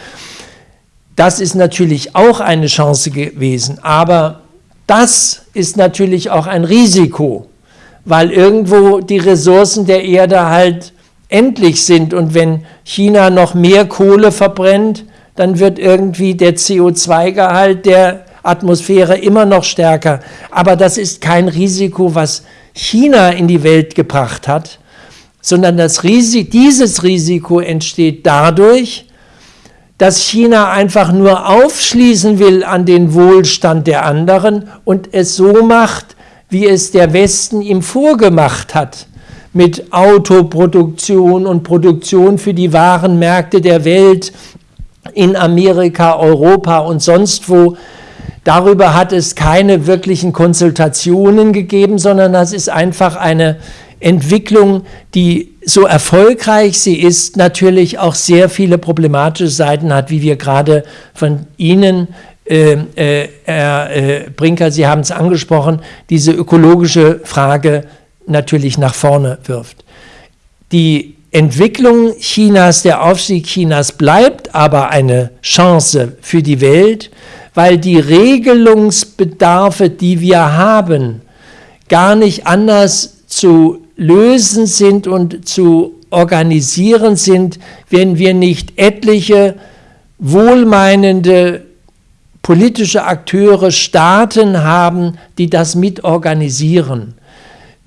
das ist natürlich auch eine Chance gewesen. Aber das ist natürlich auch ein Risiko, weil irgendwo die Ressourcen der Erde halt endlich sind. Und wenn China noch mehr Kohle verbrennt, dann wird irgendwie der CO2-Gehalt der Atmosphäre immer noch stärker. Aber das ist kein Risiko, was China in die Welt gebracht hat, sondern das Risiko, dieses Risiko entsteht dadurch, dass China einfach nur aufschließen will an den Wohlstand der anderen und es so macht, wie es der Westen ihm vorgemacht hat, mit Autoproduktion und Produktion für die wahren Märkte der Welt in Amerika, Europa und sonst wo. Darüber hat es keine wirklichen Konsultationen gegeben, sondern das ist einfach eine Entwicklung, die so erfolgreich sie ist, natürlich auch sehr viele problematische Seiten hat, wie wir gerade von Ihnen, äh, äh, Herr äh, Brinker, Sie haben es angesprochen, diese ökologische Frage natürlich nach vorne wirft. Die Entwicklung Chinas, der Aufstieg Chinas bleibt aber eine Chance für die Welt, weil die Regelungsbedarfe, die wir haben, gar nicht anders zu lösen sind und zu organisieren sind, wenn wir nicht etliche wohlmeinende politische Akteure, Staaten haben, die das mitorganisieren.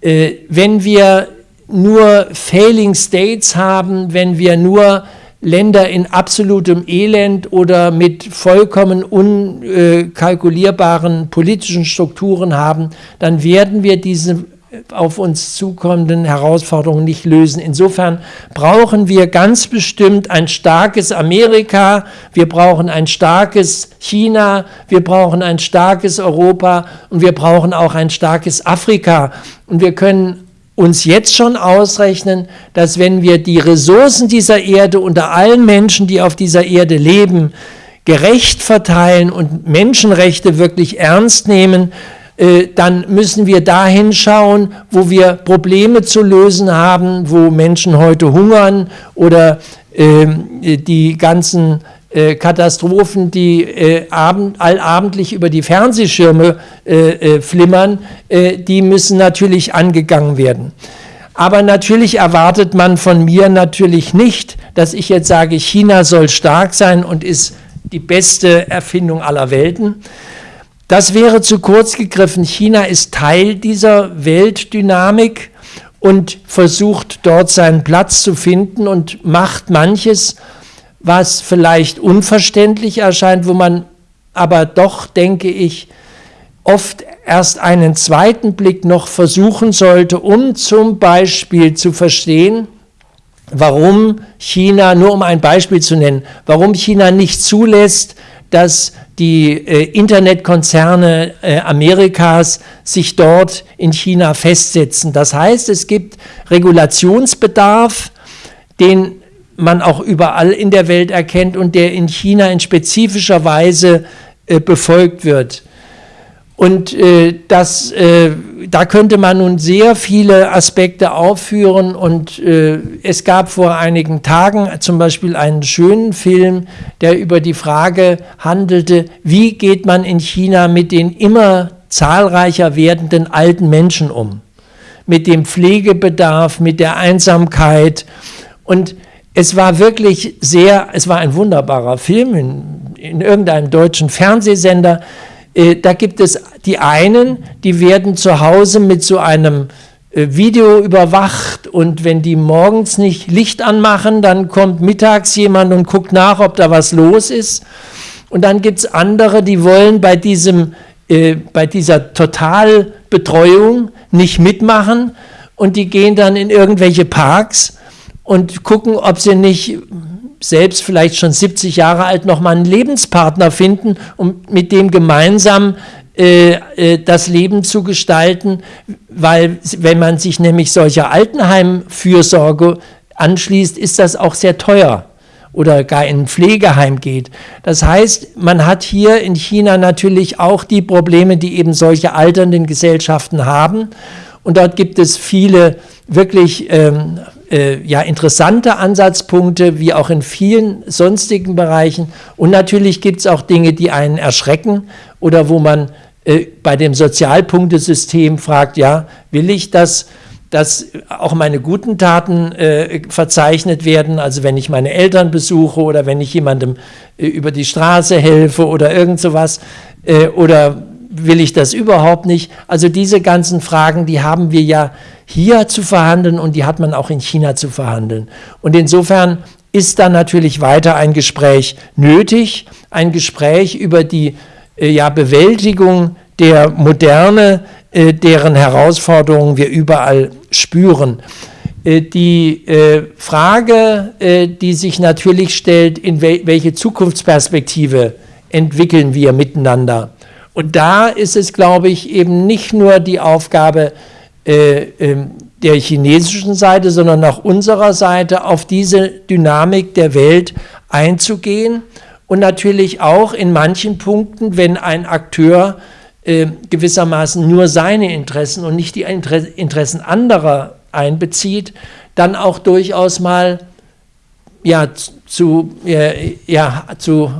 Äh, wenn wir nur Failing States haben, wenn wir nur Länder in absolutem Elend oder mit vollkommen unkalkulierbaren politischen Strukturen haben, dann werden wir diese auf uns zukommenden Herausforderungen nicht lösen. Insofern brauchen wir ganz bestimmt ein starkes Amerika, wir brauchen ein starkes China, wir brauchen ein starkes Europa und wir brauchen auch ein starkes Afrika. Und wir können uns jetzt schon ausrechnen, dass wenn wir die Ressourcen dieser Erde unter allen Menschen, die auf dieser Erde leben, gerecht verteilen und Menschenrechte wirklich ernst nehmen, dann müssen wir dahin schauen, wo wir Probleme zu lösen haben, wo Menschen heute hungern oder ähm, die ganzen äh, Katastrophen, die äh, abend, allabendlich über die Fernsehschirme äh, äh flimmern, äh, die müssen natürlich angegangen werden. Aber natürlich erwartet man von mir natürlich nicht, dass ich jetzt sage, China soll stark sein und ist die beste Erfindung aller Welten. Das wäre zu kurz gegriffen. China ist Teil dieser Weltdynamik und versucht dort seinen Platz zu finden und macht manches, was vielleicht unverständlich erscheint, wo man aber doch, denke ich, oft erst einen zweiten Blick noch versuchen sollte, um zum Beispiel zu verstehen, warum China, nur um ein Beispiel zu nennen, warum China nicht zulässt, dass die äh, Internetkonzerne äh, Amerikas sich dort in China festsetzen. Das heißt, es gibt Regulationsbedarf, den man auch überall in der Welt erkennt und der in China in spezifischer Weise äh, befolgt wird. Und äh, das, äh, da könnte man nun sehr viele Aspekte aufführen. Und äh, es gab vor einigen Tagen zum Beispiel einen schönen Film, der über die Frage handelte, wie geht man in China mit den immer zahlreicher werdenden alten Menschen um? Mit dem Pflegebedarf, mit der Einsamkeit. Und es war wirklich sehr, es war ein wunderbarer Film in, in irgendeinem deutschen Fernsehsender. Äh, da gibt es die einen, die werden zu Hause mit so einem äh, Video überwacht und wenn die morgens nicht Licht anmachen, dann kommt mittags jemand und guckt nach, ob da was los ist. Und dann gibt es andere, die wollen bei, diesem, äh, bei dieser Totalbetreuung nicht mitmachen und die gehen dann in irgendwelche Parks und gucken, ob sie nicht selbst vielleicht schon 70 Jahre alt noch mal einen Lebenspartner finden und mit dem gemeinsam äh, äh, das Leben zu gestalten, weil wenn man sich nämlich solcher Altenheimfürsorge anschließt, ist das auch sehr teuer oder gar in ein Pflegeheim geht. Das heißt, man hat hier in China natürlich auch die Probleme, die eben solche alternden Gesellschaften haben. Und dort gibt es viele wirklich ähm, äh, ja, interessante Ansatzpunkte, wie auch in vielen sonstigen Bereichen. Und natürlich gibt es auch Dinge, die einen erschrecken oder wo man äh, bei dem Sozialpunktesystem fragt, ja, will ich das? dass auch meine guten Taten äh, verzeichnet werden, also wenn ich meine Eltern besuche oder wenn ich jemandem äh, über die Straße helfe oder irgend sowas, äh, oder will ich das überhaupt nicht? Also diese ganzen Fragen, die haben wir ja hier zu verhandeln und die hat man auch in China zu verhandeln. Und insofern ist da natürlich weiter ein Gespräch nötig, ein Gespräch über die äh, ja, Bewältigung der Moderne, äh, deren Herausforderungen wir überall spüren. Äh, die Frage, die sich natürlich stellt, in welche Zukunftsperspektive entwickeln wir miteinander? Und da ist es, glaube ich, eben nicht nur die Aufgabe ähm, der chinesischen Seite, sondern auch unserer Seite auf diese Dynamik der Welt einzugehen. Und natürlich auch in manchen Punkten, wenn ein Akteur äh, gewissermaßen nur seine Interessen und nicht die Interessen anderer einbezieht, dann auch durchaus mal ja, zu, äh, ja, zu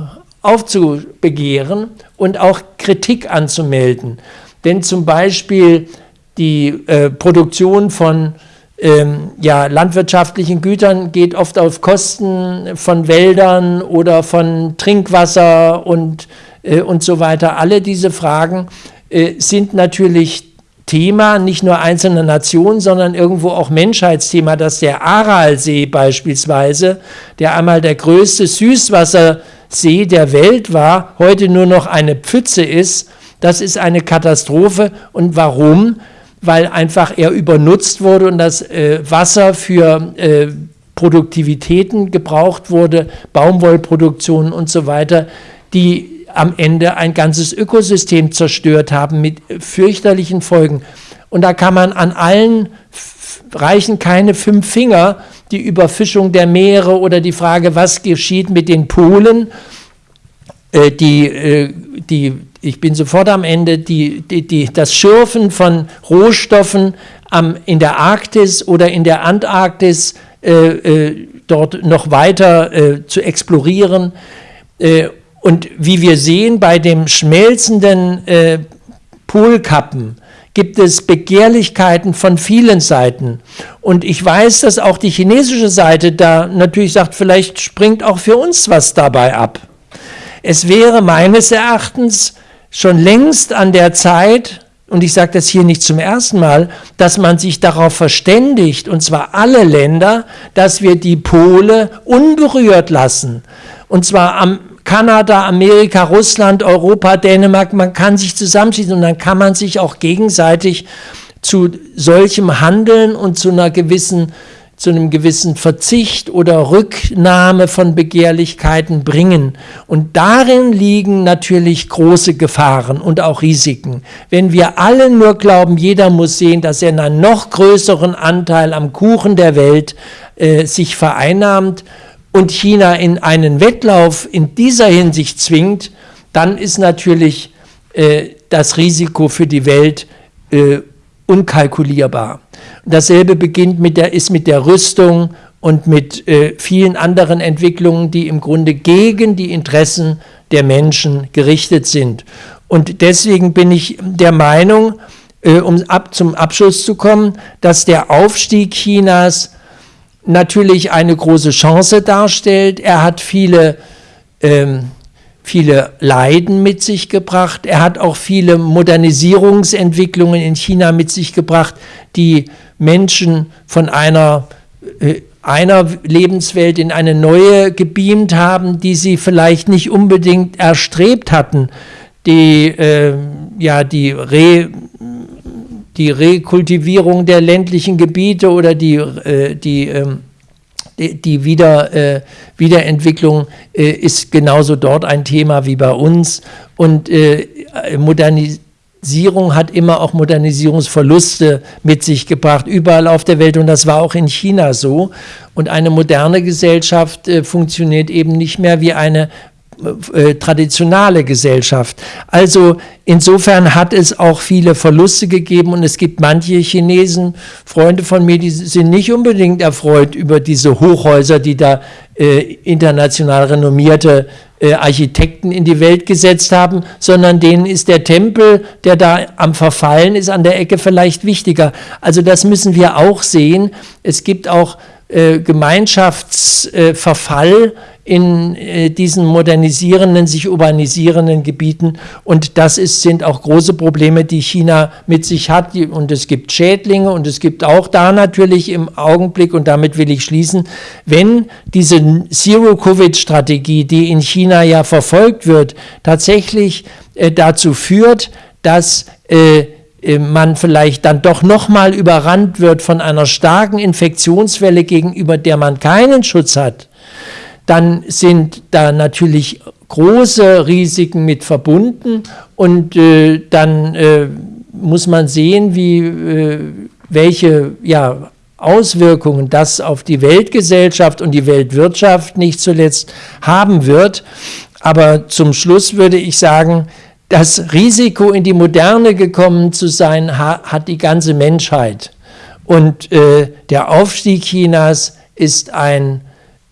aufzubegehren und auch Kritik anzumelden. Denn zum Beispiel die äh, Produktion von ähm, ja, landwirtschaftlichen Gütern geht oft auf Kosten von Wäldern oder von Trinkwasser und äh, und so weiter. Alle diese Fragen äh, sind natürlich Thema nicht nur einzelner Nationen, sondern irgendwo auch Menschheitsthema, dass der Aralsee beispielsweise, der einmal der größte Süßwassersee der Welt war, heute nur noch eine Pfütze ist. Das ist eine Katastrophe. Und warum? Weil einfach er übernutzt wurde und das äh, Wasser für äh, Produktivitäten gebraucht wurde, Baumwollproduktion und so weiter, die am Ende ein ganzes Ökosystem zerstört haben mit fürchterlichen Folgen. Und da kann man an allen reichen keine fünf Finger, die Überfischung der Meere oder die Frage, was geschieht mit den Polen, äh, die, äh, die, ich bin sofort am Ende, die, die, die, das Schürfen von Rohstoffen am, in der Arktis oder in der Antarktis äh, äh dort noch weiter zu explorieren. Und wie wir sehen, bei dem schmelzenden Polkappen gibt es Begehrlichkeiten von vielen Seiten. Und ich weiß, dass auch die chinesische Seite da natürlich sagt, vielleicht springt auch für uns was dabei ab. Es wäre meines Erachtens schon längst an der Zeit, und ich sage das hier nicht zum ersten Mal, dass man sich darauf verständigt, und zwar alle Länder, dass wir die Pole unberührt lassen. Und zwar am Kanada, Amerika, Russland, Europa, Dänemark, man kann sich zusammenschließen und dann kann man sich auch gegenseitig zu solchem Handeln und zu einer gewissen zu einem gewissen Verzicht oder Rücknahme von Begehrlichkeiten bringen. Und darin liegen natürlich große Gefahren und auch Risiken. Wenn wir alle nur glauben, jeder muss sehen, dass er einen noch größeren Anteil am Kuchen der Welt äh, sich vereinnahmt, und China in einen Wettlauf in dieser Hinsicht zwingt, dann ist natürlich äh, das Risiko für die Welt äh, unkalkulierbar. Dasselbe beginnt mit der, ist mit der Rüstung und mit äh, vielen anderen Entwicklungen, die im Grunde gegen die Interessen der Menschen gerichtet sind. Und deswegen bin ich der Meinung, äh, um ab, zum Abschluss zu kommen, dass der Aufstieg Chinas natürlich eine große Chance darstellt. Er hat viele, ähm, viele Leiden mit sich gebracht. Er hat auch viele Modernisierungsentwicklungen in China mit sich gebracht, die Menschen von einer, äh, einer Lebenswelt in eine neue gebeamt haben, die sie vielleicht nicht unbedingt erstrebt hatten. Die, äh, ja, die Re die Rekultivierung der ländlichen Gebiete oder die, äh, die, ähm, die, Wieder, äh, Wiederentwicklung äh, ist genauso dort ein Thema wie bei uns. Und äh, Modernis Modernisierung hat immer auch Modernisierungsverluste mit sich gebracht, überall auf der Welt und das war auch in China so. Und eine moderne Gesellschaft äh, funktioniert eben nicht mehr wie eine äh, traditionale Gesellschaft. Also insofern hat es auch viele Verluste gegeben und es gibt manche Chinesen, Freunde von mir, die sind nicht unbedingt erfreut über diese Hochhäuser, die da äh, international renommierte äh, Architekten in die Welt gesetzt haben, sondern denen ist der Tempel, der da am Verfallen ist, an der Ecke vielleicht wichtiger. Also das müssen wir auch sehen. Es gibt auch äh, Gemeinschaftsverfall in äh, diesen modernisierenden, sich urbanisierenden Gebieten. Und das ist, sind auch große Probleme, die China mit sich hat. Und es gibt Schädlinge und es gibt auch da natürlich im Augenblick, und damit will ich schließen, wenn diese Zero-Covid-Strategie, die in China ja verfolgt wird, tatsächlich äh, dazu führt, dass äh, man vielleicht dann doch nochmal überrannt wird von einer starken Infektionswelle, gegenüber der man keinen Schutz hat, dann sind da natürlich große Risiken mit verbunden und äh, dann äh, muss man sehen, wie, äh, welche ja, Auswirkungen das auf die Weltgesellschaft und die Weltwirtschaft nicht zuletzt haben wird. Aber zum Schluss würde ich sagen, das Risiko, in die Moderne gekommen zu sein, ha hat die ganze Menschheit. Und äh, der Aufstieg Chinas ist ein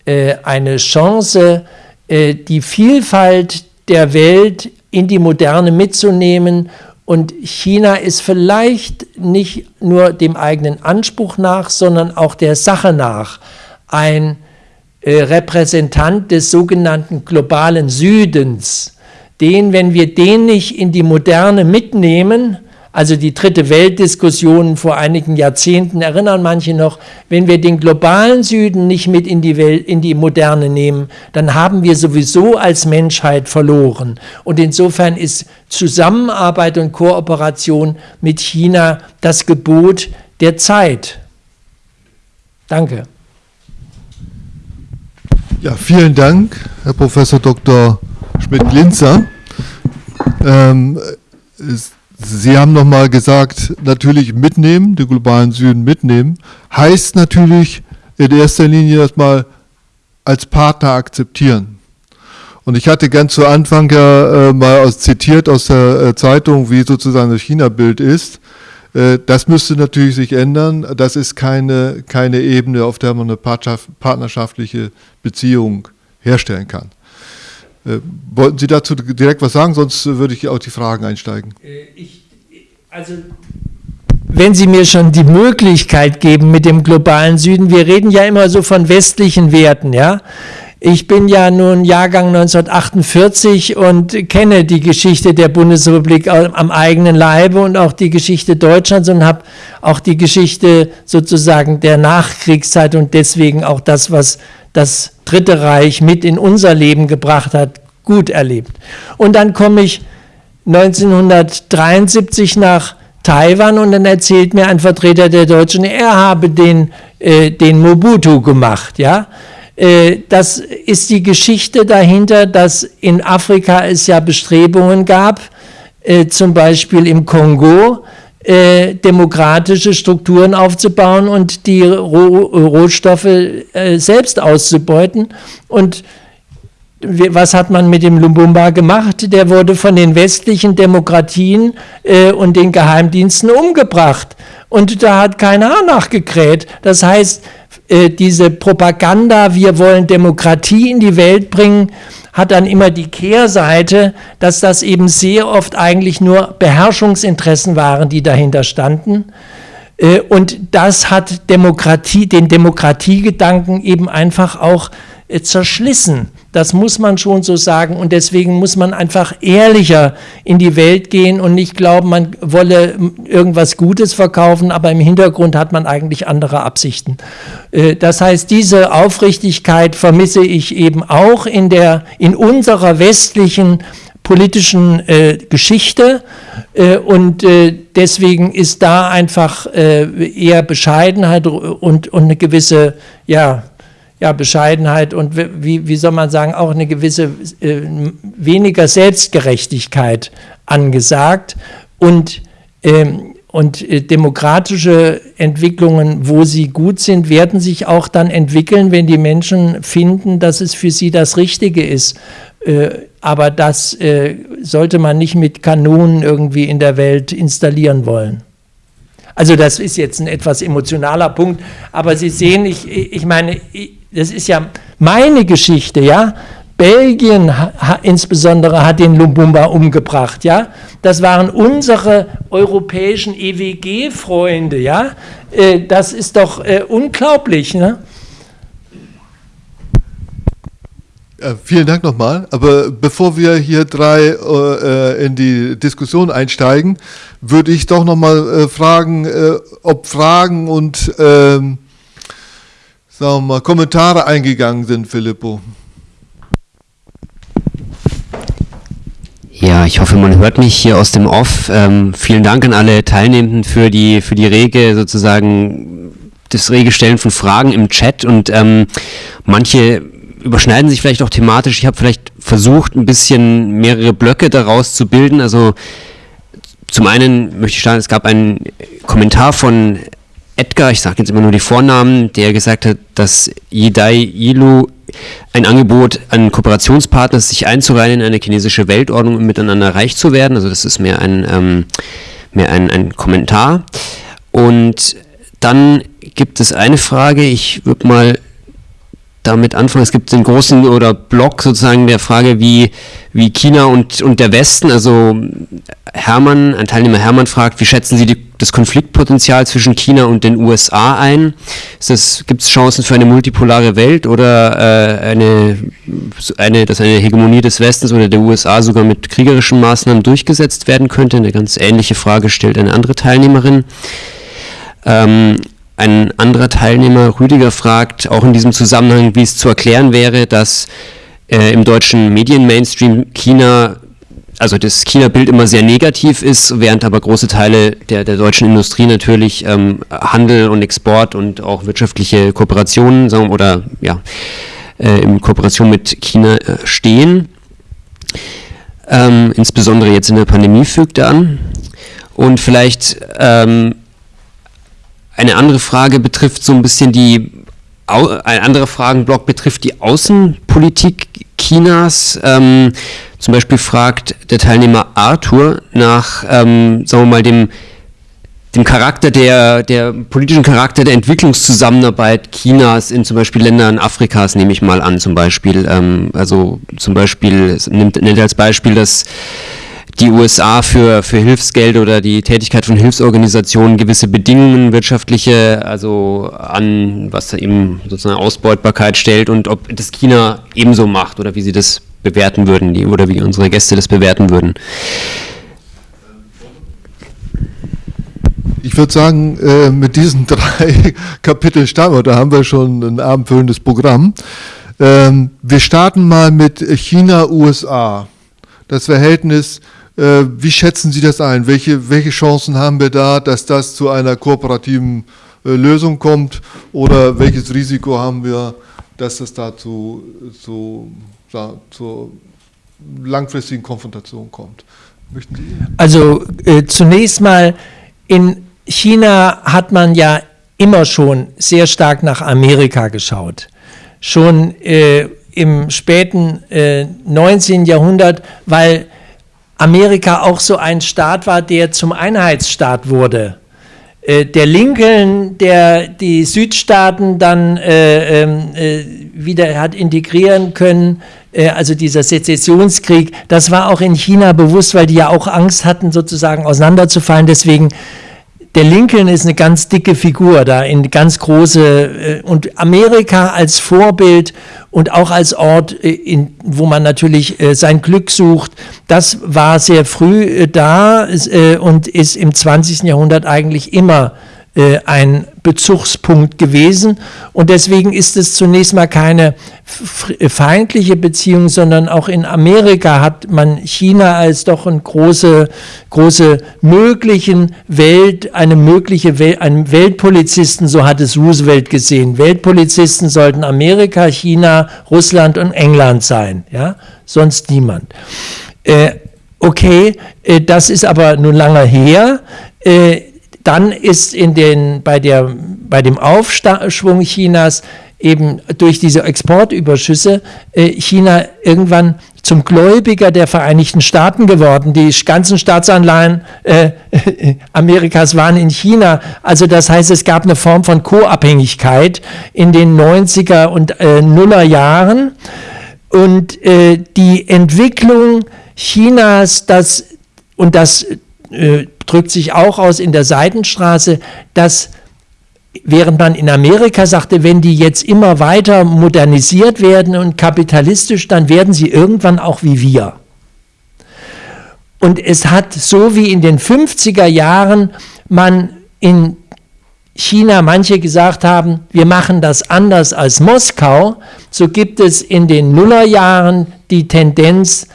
äh, eine Chance, äh, die Vielfalt der Welt in die Moderne mitzunehmen. Und China ist vielleicht nicht nur dem eigenen Anspruch nach, sondern auch der Sache nach ein äh, Repräsentant des sogenannten globalen Südens, den, wenn wir den nicht in die Moderne mitnehmen, also die dritte Weltdiskussion vor einigen Jahrzehnten erinnern manche noch, wenn wir den globalen Süden nicht mit in die, Welt, in die Moderne nehmen, dann haben wir sowieso als Menschheit verloren. Und insofern ist Zusammenarbeit und Kooperation mit China das Gebot der Zeit. Danke.
Ja, vielen Dank, Herr Professor Dr. Schmidt-Glinzer. Ähm, Sie haben nochmal gesagt, natürlich mitnehmen, den globalen Süden mitnehmen, heißt natürlich in erster Linie erstmal als Partner akzeptieren. Und ich hatte ganz zu Anfang ja äh, mal aus, zitiert aus der äh, Zeitung, wie sozusagen das China-Bild ist. Äh, das müsste natürlich sich ändern. Das ist keine, keine Ebene, auf der man eine partnerschaftliche Beziehung herstellen kann. Äh, wollten Sie dazu direkt was sagen, sonst würde ich auf die Fragen einsteigen. Äh, ich,
also wenn Sie mir schon die Möglichkeit geben mit dem globalen Süden, wir reden ja immer so von westlichen Werten, ja. Ich bin ja nun Jahrgang 1948 und kenne die Geschichte der Bundesrepublik am eigenen Leibe und auch die Geschichte Deutschlands und habe auch die Geschichte sozusagen der Nachkriegszeit und deswegen auch das, was das Dritte Reich mit in unser Leben gebracht hat, gut erlebt. Und dann komme ich 1973 nach Taiwan und dann erzählt mir ein Vertreter der Deutschen, er habe den, äh, den Mobutu gemacht. Ja? Äh, das ist die Geschichte dahinter, dass in Afrika es ja Bestrebungen gab, äh, zum Beispiel im Kongo, äh, demokratische Strukturen aufzubauen und die Roh Rohstoffe äh, selbst auszubeuten. Und was hat man mit dem Lumbumba gemacht? Der wurde von den westlichen Demokratien äh, und den Geheimdiensten umgebracht. Und da hat keiner nachgekräht. Das heißt, äh, diese Propaganda, wir wollen Demokratie in die Welt bringen, hat dann immer die Kehrseite, dass das eben sehr oft eigentlich nur Beherrschungsinteressen waren, die dahinter standen. Äh, und das hat Demokratie, den Demokratiegedanken eben einfach auch äh, zerschlissen. Das muss man schon so sagen. Und deswegen muss man einfach ehrlicher in die Welt gehen und nicht glauben, man wolle irgendwas Gutes verkaufen, aber im Hintergrund hat man eigentlich andere Absichten. Äh, das heißt, diese Aufrichtigkeit vermisse ich eben auch in, der, in unserer westlichen politischen äh, Geschichte äh, und äh, deswegen ist da einfach äh, eher Bescheidenheit und, und eine gewisse ja, ja, Bescheidenheit und wie, wie soll man sagen, auch eine gewisse äh, weniger Selbstgerechtigkeit angesagt. und, ähm, und äh, demokratische Entwicklungen, wo sie gut sind, werden sich auch dann entwickeln, wenn die Menschen finden, dass es für sie das Richtige ist. Äh, aber das äh, sollte man nicht mit Kanonen irgendwie in der Welt installieren wollen. Also das ist jetzt ein etwas emotionaler Punkt, aber Sie sehen, ich, ich meine, das ist ja meine Geschichte, ja. Belgien ha, insbesondere hat den Lumumba umgebracht, ja. Das waren unsere europäischen EWG-Freunde, ja. Äh, das ist doch äh, unglaublich, ne?
Äh, vielen Dank nochmal. Aber bevor wir hier drei äh, in die Diskussion einsteigen, würde ich doch nochmal äh, fragen, äh, ob Fragen und ähm, sagen wir mal, Kommentare eingegangen sind, Filippo.
Ja, ich hoffe, man hört mich hier aus dem Off. Ähm, vielen Dank an alle Teilnehmenden für die, für die rege sozusagen das rege Stellen von Fragen im Chat und ähm, manche überschneiden sich vielleicht auch thematisch. Ich habe vielleicht versucht, ein bisschen mehrere Blöcke daraus zu bilden. Also zum einen möchte ich sagen, es gab einen Kommentar von Edgar, ich sage jetzt immer nur die Vornamen, der gesagt hat, dass Yidai Yilu ein Angebot an Kooperationspartner sich einzureihen in eine chinesische Weltordnung um miteinander reich zu werden. Also das ist mehr ein, ähm, mehr ein, ein Kommentar. Und dann gibt es eine Frage, ich würde mal damit anfangen. Es gibt den großen oder Block sozusagen der Frage, wie, wie China und, und der Westen, also Hermann, ein Teilnehmer Hermann fragt, wie schätzen Sie die, das Konfliktpotenzial zwischen China und den USA ein? Gibt es Chancen für eine multipolare Welt oder äh, eine, eine, dass eine Hegemonie des Westens oder der USA sogar mit kriegerischen Maßnahmen durchgesetzt werden könnte? Eine ganz ähnliche Frage stellt eine andere Teilnehmerin. Ähm, ein anderer Teilnehmer, Rüdiger, fragt auch in diesem Zusammenhang, wie es zu erklären wäre, dass äh, im deutschen Medien-Mainstream China, also das China-Bild immer sehr negativ ist, während aber große Teile der, der deutschen Industrie natürlich ähm, Handel und Export und auch wirtschaftliche Kooperationen sagen, oder ja, äh, in Kooperation mit China äh, stehen. Ähm, insbesondere jetzt in der Pandemie fügt er an. Und vielleicht ähm, eine andere Frage betrifft so ein bisschen die, ein anderer Fragenblock betrifft die Außenpolitik Chinas. Ähm, zum Beispiel fragt der Teilnehmer Arthur nach, ähm, sagen wir mal, dem, dem Charakter der, der politischen Charakter der Entwicklungszusammenarbeit Chinas in zum Beispiel Ländern Afrikas, nehme ich mal an, zum Beispiel. Ähm, also zum Beispiel, nimmt, nennt er als Beispiel, dass die USA für, für Hilfsgeld oder die Tätigkeit von Hilfsorganisationen gewisse Bedingungen wirtschaftliche, also an, was eben sozusagen Ausbeutbarkeit stellt und ob das China ebenso macht oder wie sie das bewerten würden, die, oder wie unsere Gäste das bewerten würden.
Ich würde sagen, äh, mit diesen drei Kapiteln starten wir, da haben wir schon ein abendfüllendes Programm. Ähm, wir starten mal mit China-USA. Das Verhältnis wie schätzen Sie das ein? Welche, welche Chancen haben wir da, dass das zu einer kooperativen äh, Lösung kommt? Oder welches Risiko haben wir, dass es da zu, zu, zur langfristigen Konfrontation kommt?
Möchten Sie? Also äh, zunächst mal, in China hat man ja immer schon sehr stark nach Amerika geschaut. Schon äh, im späten äh, 19. Jahrhundert, weil Amerika auch so ein Staat war, der zum Einheitsstaat wurde. Äh, der Lincoln, der die Südstaaten dann äh, ähm, äh, wieder hat integrieren können, äh, also dieser Sezessionskrieg, das war auch in China bewusst, weil die ja auch Angst hatten, sozusagen auseinanderzufallen. Deswegen der Lincoln ist eine ganz dicke Figur da, in ganz große, äh, und Amerika als Vorbild und auch als Ort, äh, in, wo man natürlich äh, sein Glück sucht, das war sehr früh da und ist im 20. Jahrhundert eigentlich immer ein Bezugspunkt gewesen. Und deswegen ist es zunächst mal keine feindliche Beziehung, sondern auch in Amerika hat man China als doch eine große, große möglichen Welt, eine mögliche Welt, einen Weltpolizisten, so hat es Roosevelt gesehen. Weltpolizisten sollten Amerika, China, Russland und England sein, ja, sonst niemand. Äh, okay, äh, das ist aber nun lange her. Äh, dann ist in den, bei, der, bei dem Aufschwung Chinas eben durch diese Exportüberschüsse äh, China irgendwann zum Gläubiger der Vereinigten Staaten geworden. Die ganzen Staatsanleihen äh, Amerikas waren in China. Also das heißt, es gab eine Form von Co-Abhängigkeit in den 90er und äh, Nuller Jahren. Und äh, die Entwicklung Chinas, das, und das äh, drückt sich auch aus in der Seidenstraße, dass während man in Amerika sagte, wenn die jetzt immer weiter modernisiert werden und kapitalistisch, dann werden sie irgendwann auch wie wir. Und es hat so wie in den 50er Jahren man in China manche gesagt haben, wir machen das anders als Moskau, so gibt es in den Nullerjahren die Tendenz,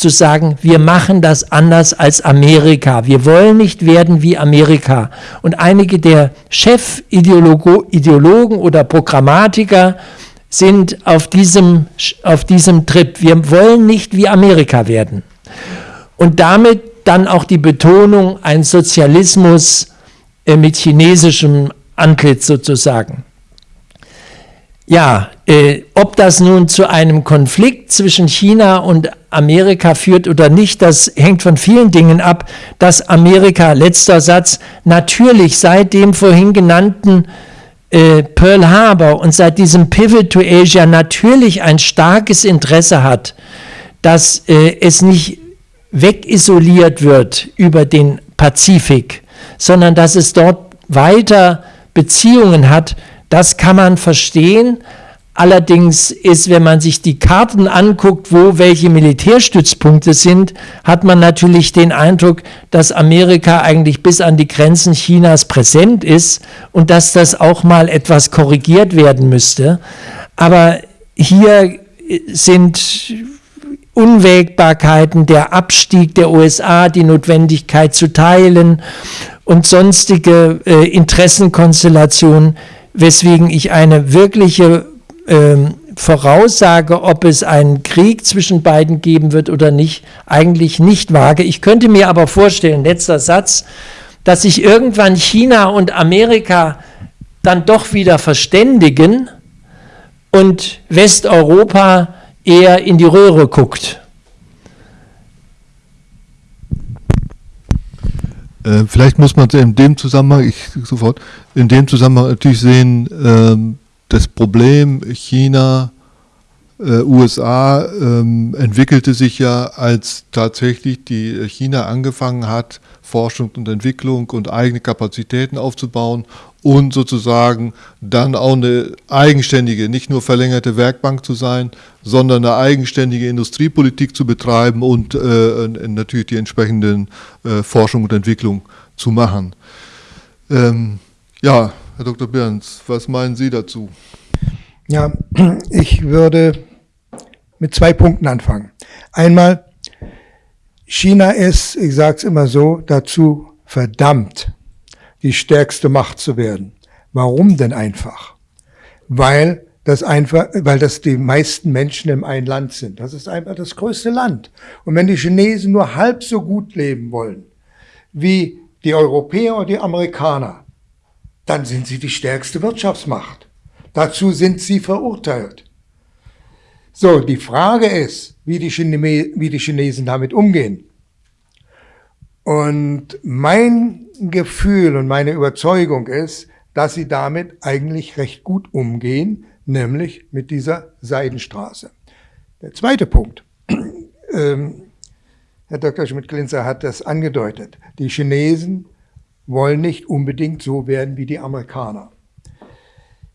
zu sagen, wir machen das anders als Amerika. Wir wollen nicht werden wie Amerika. Und einige der Chefideologen oder Programmatiker sind auf diesem, auf diesem Trip. Wir wollen nicht wie Amerika werden. Und damit dann auch die Betonung, ein Sozialismus äh, mit chinesischem Antlitz sozusagen. Ja, ob das nun zu einem Konflikt zwischen China und Amerika führt oder nicht, das hängt von vielen Dingen ab, dass Amerika, letzter Satz, natürlich seit dem vorhin genannten äh, Pearl Harbor und seit diesem Pivot to Asia natürlich ein starkes Interesse hat, dass äh, es nicht wegisoliert wird über den Pazifik, sondern dass es dort weiter Beziehungen hat, das kann man verstehen. Allerdings ist, wenn man sich die Karten anguckt, wo welche Militärstützpunkte sind, hat man natürlich den Eindruck, dass Amerika eigentlich bis an die Grenzen Chinas präsent ist und dass das auch mal etwas korrigiert werden müsste. Aber hier sind Unwägbarkeiten, der Abstieg der USA, die Notwendigkeit zu teilen und sonstige äh, Interessenkonstellationen, weswegen ich eine wirkliche ähm, Voraussage, ob es einen Krieg zwischen beiden geben wird oder nicht, eigentlich nicht wage. Ich könnte mir aber vorstellen, letzter Satz, dass sich irgendwann China und Amerika dann doch wieder verständigen und Westeuropa eher in die Röhre guckt.
Äh, vielleicht muss man in dem Zusammenhang, ich sofort, in dem Zusammenhang natürlich sehen, ähm, das Problem China, äh, USA ähm, entwickelte sich ja, als tatsächlich die China angefangen hat, Forschung und Entwicklung und eigene Kapazitäten aufzubauen und sozusagen dann auch eine eigenständige, nicht nur verlängerte Werkbank zu sein, sondern eine eigenständige Industriepolitik zu betreiben und äh, natürlich die entsprechenden äh, Forschung und Entwicklung zu machen. Ähm, ja, Herr Dr. Behrens, was meinen Sie dazu?
Ja, ich würde mit zwei Punkten anfangen. Einmal, China ist, ich sage es immer so, dazu verdammt, die stärkste Macht zu werden. Warum denn einfach? Weil das einfach, weil das die meisten Menschen im einen Land sind. Das ist einfach das größte Land. Und wenn die Chinesen nur halb so gut leben wollen wie die Europäer und die Amerikaner, dann sind sie die stärkste Wirtschaftsmacht. Dazu sind sie verurteilt. So, die Frage ist, wie die, Chine wie die Chinesen damit umgehen. Und mein Gefühl und meine Überzeugung ist, dass sie damit eigentlich recht gut umgehen, nämlich mit dieser Seidenstraße. Der zweite Punkt, ähm, Herr Dr. Schmidt-Glinzer hat das angedeutet, die Chinesen wollen nicht unbedingt so werden wie die Amerikaner.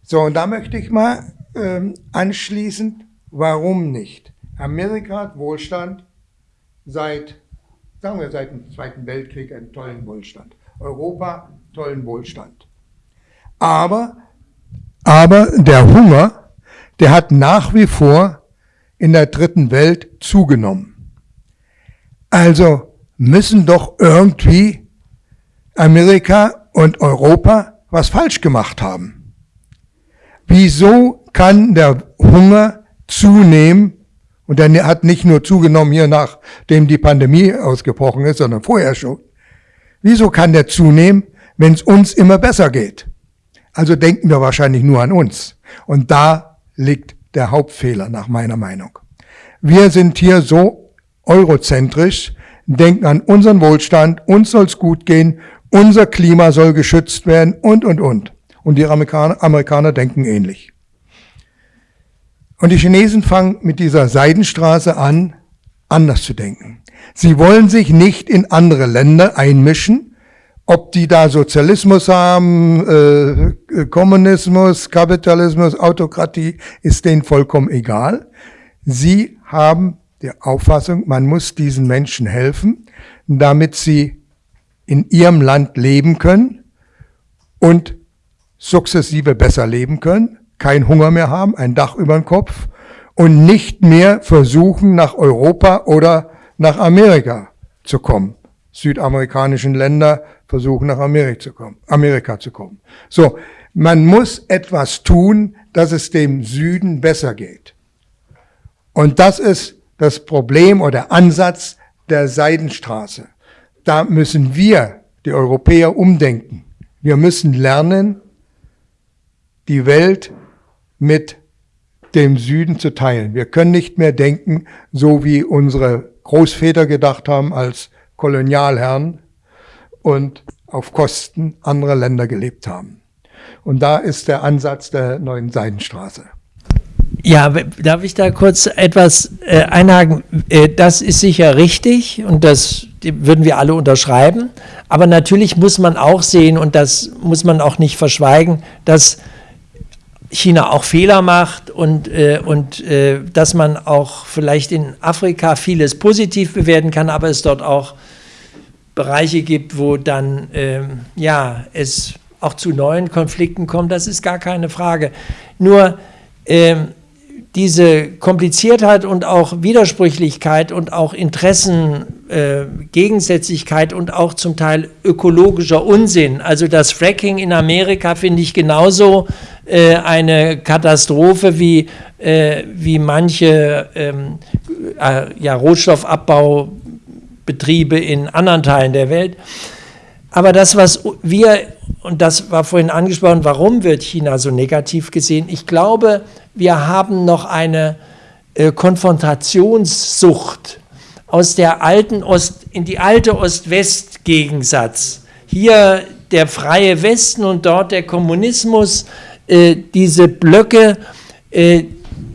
So, und da möchte ich mal ähm, anschließend, warum nicht? Amerika hat Wohlstand seit sagen wir seit dem Zweiten Weltkrieg einen tollen Wohlstand. Europa tollen Wohlstand. Aber, aber der Hunger, der hat nach wie vor in der dritten Welt zugenommen. Also müssen doch irgendwie Amerika und Europa was falsch gemacht haben. Wieso kann der Hunger zunehmen Und der hat nicht nur zugenommen hier nachdem die Pandemie ausgebrochen ist, sondern vorher schon. Wieso kann der zunehmen, wenn es uns immer besser geht? Also denken wir wahrscheinlich nur an uns. Und da liegt der Hauptfehler nach meiner Meinung. Wir sind hier so eurozentrisch, denken an unseren Wohlstand, uns soll es gut gehen, unser Klima soll geschützt werden und, und, und. Und die Amerikaner, Amerikaner denken ähnlich. Und die Chinesen fangen mit dieser Seidenstraße an, anders zu denken. Sie wollen sich nicht in andere Länder einmischen, ob die da Sozialismus haben, äh, Kommunismus, Kapitalismus, Autokratie, ist denen vollkommen egal. Sie haben die Auffassung, man muss diesen Menschen helfen, damit sie in ihrem Land leben können und sukzessive besser leben können, kein Hunger mehr haben, ein Dach über dem Kopf und nicht mehr versuchen, nach Europa oder nach Amerika zu kommen. Südamerikanischen Länder versuchen, nach Amerika zu kommen. Amerika zu kommen. So, man muss etwas tun, dass es dem Süden besser geht. Und das ist das Problem oder Ansatz der Seidenstraße. Da müssen wir, die Europäer, umdenken. Wir müssen lernen, die Welt mit dem Süden zu teilen. Wir können nicht mehr denken, so wie unsere Großväter gedacht haben als Kolonialherren und auf Kosten anderer Länder gelebt haben. Und da ist der Ansatz der neuen Seidenstraße.
Ja, darf ich da kurz etwas äh, einhaken? Äh, das ist sicher richtig und das würden wir alle unterschreiben. Aber natürlich muss man auch sehen, und das muss man auch nicht verschweigen, dass China auch Fehler macht und, äh, und äh, dass man auch vielleicht in Afrika vieles positiv bewerten kann, aber es dort auch Bereiche gibt, wo dann ähm, ja, es auch zu neuen Konflikten kommt, das ist gar keine Frage. Nur ähm, diese Kompliziertheit und auch Widersprüchlichkeit und auch Interessengegensätzlichkeit äh, und auch zum Teil ökologischer Unsinn. Also das Fracking in Amerika finde ich genauso äh, eine Katastrophe wie, äh, wie manche ähm, äh, ja, Rohstoffabbaubetriebe in anderen Teilen der Welt. Aber das, was wir, und das war vorhin angesprochen, warum wird China so negativ gesehen? Ich glaube, wir haben noch eine äh, Konfrontationssucht aus der alten Ost, in die alte Ost-West-Gegensatz. Hier der freie Westen und dort der Kommunismus, äh, diese Blöcke, äh,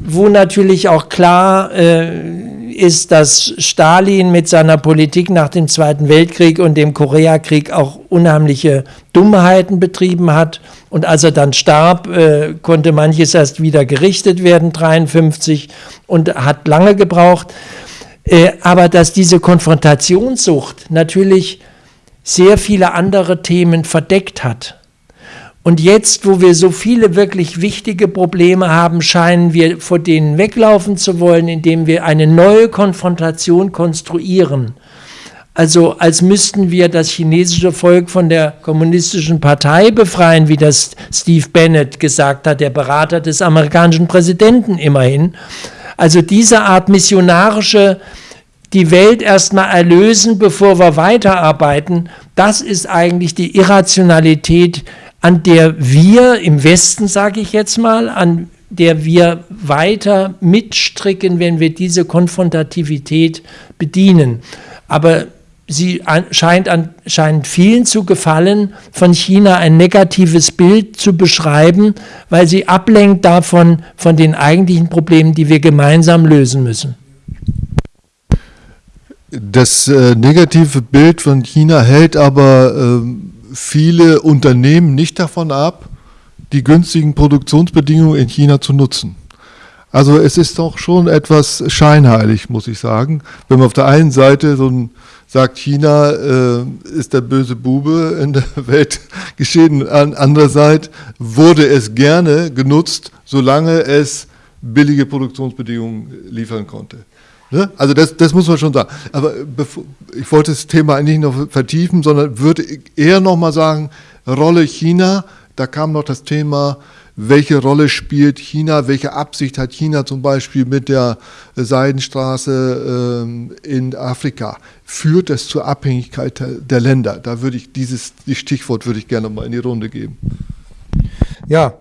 wo natürlich auch klar äh, ist, dass Stalin mit seiner Politik nach dem Zweiten Weltkrieg und dem Koreakrieg auch unheimliche Dummheiten betrieben hat. Und als er dann starb, äh, konnte manches erst wieder gerichtet werden, 53, und hat lange gebraucht. Äh, aber dass diese Konfrontationssucht natürlich sehr viele andere Themen verdeckt hat und jetzt, wo wir so viele wirklich wichtige Probleme haben, scheinen wir vor denen weglaufen zu wollen, indem wir eine neue Konfrontation konstruieren. Also als müssten wir das chinesische Volk von der kommunistischen Partei befreien, wie das Steve Bennett gesagt hat, der Berater des amerikanischen Präsidenten immerhin. Also diese Art missionarische die Welt erstmal erlösen, bevor wir weiterarbeiten, das ist eigentlich die Irrationalität an der wir im Westen, sage ich jetzt mal, an der wir weiter mitstricken, wenn wir diese Konfrontativität bedienen. Aber sie scheint, an, scheint vielen zu gefallen, von China ein negatives Bild zu beschreiben, weil sie ablenkt davon, von den eigentlichen Problemen, die wir gemeinsam lösen müssen.
Das äh, negative Bild von China hält aber äh, viele Unternehmen nicht davon ab, die günstigen Produktionsbedingungen in China zu nutzen. Also es ist doch schon etwas scheinheilig, muss ich sagen. Wenn man auf der einen Seite so ein, sagt, China äh, ist der böse Bube in der Welt geschehen, an andererseits wurde es gerne genutzt, solange es billige Produktionsbedingungen liefern konnte. Ne? Also das, das muss man schon sagen. Aber bevor, ich wollte das Thema eigentlich noch vertiefen, sondern würde eher nochmal sagen, Rolle China, da kam noch das Thema, welche Rolle spielt China, welche Absicht hat China zum Beispiel mit der Seidenstraße äh, in Afrika. Führt es zur Abhängigkeit der Länder? Da würde ich dieses, dieses Stichwort würde ich gerne mal in die Runde geben.
Ja,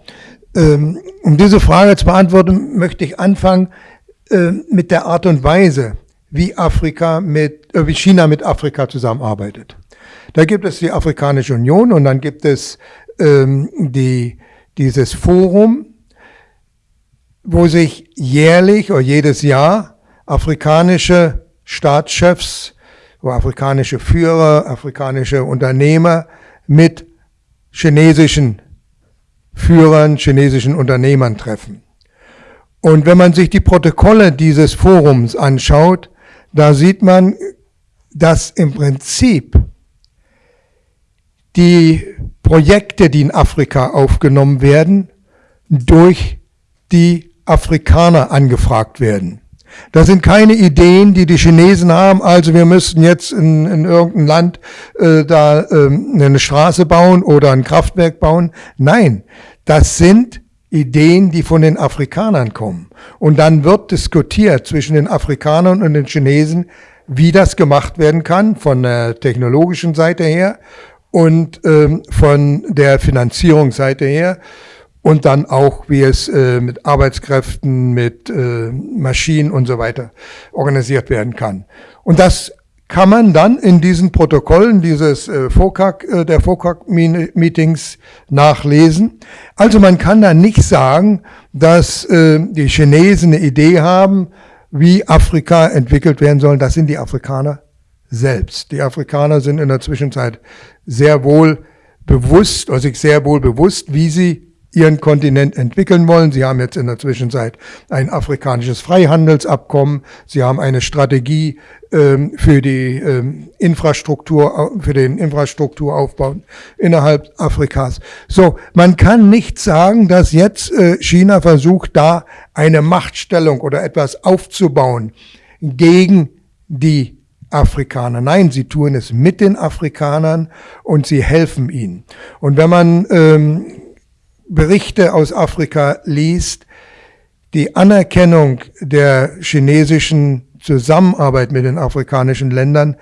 ähm, um diese Frage zu beantworten, möchte ich anfangen äh, mit der Art und Weise, wie Afrika mit, äh, wie China mit Afrika zusammenarbeitet. Da gibt es die Afrikanische Union und dann gibt es ähm, die, dieses Forum, wo sich jährlich oder jedes Jahr afrikanische Staatschefs, wo afrikanische Führer, afrikanische Unternehmer mit chinesischen Führern, chinesischen Unternehmern treffen. Und wenn man sich die Protokolle dieses Forums anschaut, da sieht man, dass im Prinzip die Projekte, die in Afrika aufgenommen werden, durch die Afrikaner angefragt werden. Das sind keine Ideen, die die Chinesen haben. Also wir müssten jetzt in, in irgendein Land äh, da ähm, eine Straße bauen oder ein Kraftwerk bauen. Nein, das sind Ideen, die von den Afrikanern kommen. Und dann wird diskutiert zwischen den Afrikanern und den Chinesen, wie das gemacht werden kann, von der technologischen Seite her und ähm, von der Finanzierungsseite her und dann auch, wie es äh, mit Arbeitskräften, mit äh, Maschinen und so weiter organisiert werden kann. Und das kann man dann in diesen Protokollen dieses äh, FOCAC, äh, der FOCAC-Meetings nachlesen. Also man kann da nicht sagen, dass äh, die Chinesen eine Idee haben, wie Afrika entwickelt werden soll. Das sind die Afrikaner selbst. Die Afrikaner sind in der Zwischenzeit sehr wohl bewusst, oder sich sehr wohl bewusst, wie sie ihren Kontinent entwickeln wollen. Sie haben jetzt in der Zwischenzeit ein afrikanisches Freihandelsabkommen. Sie haben eine Strategie ähm, für die ähm, Infrastruktur, für den Infrastrukturaufbau innerhalb Afrikas. So, man kann nicht sagen, dass jetzt äh, China versucht, da eine Machtstellung oder etwas aufzubauen gegen die Afrikaner. Nein, sie tun es mit den Afrikanern und sie helfen ihnen. Und wenn man ähm, Berichte aus Afrika liest, die Anerkennung der chinesischen Zusammenarbeit mit den afrikanischen Ländern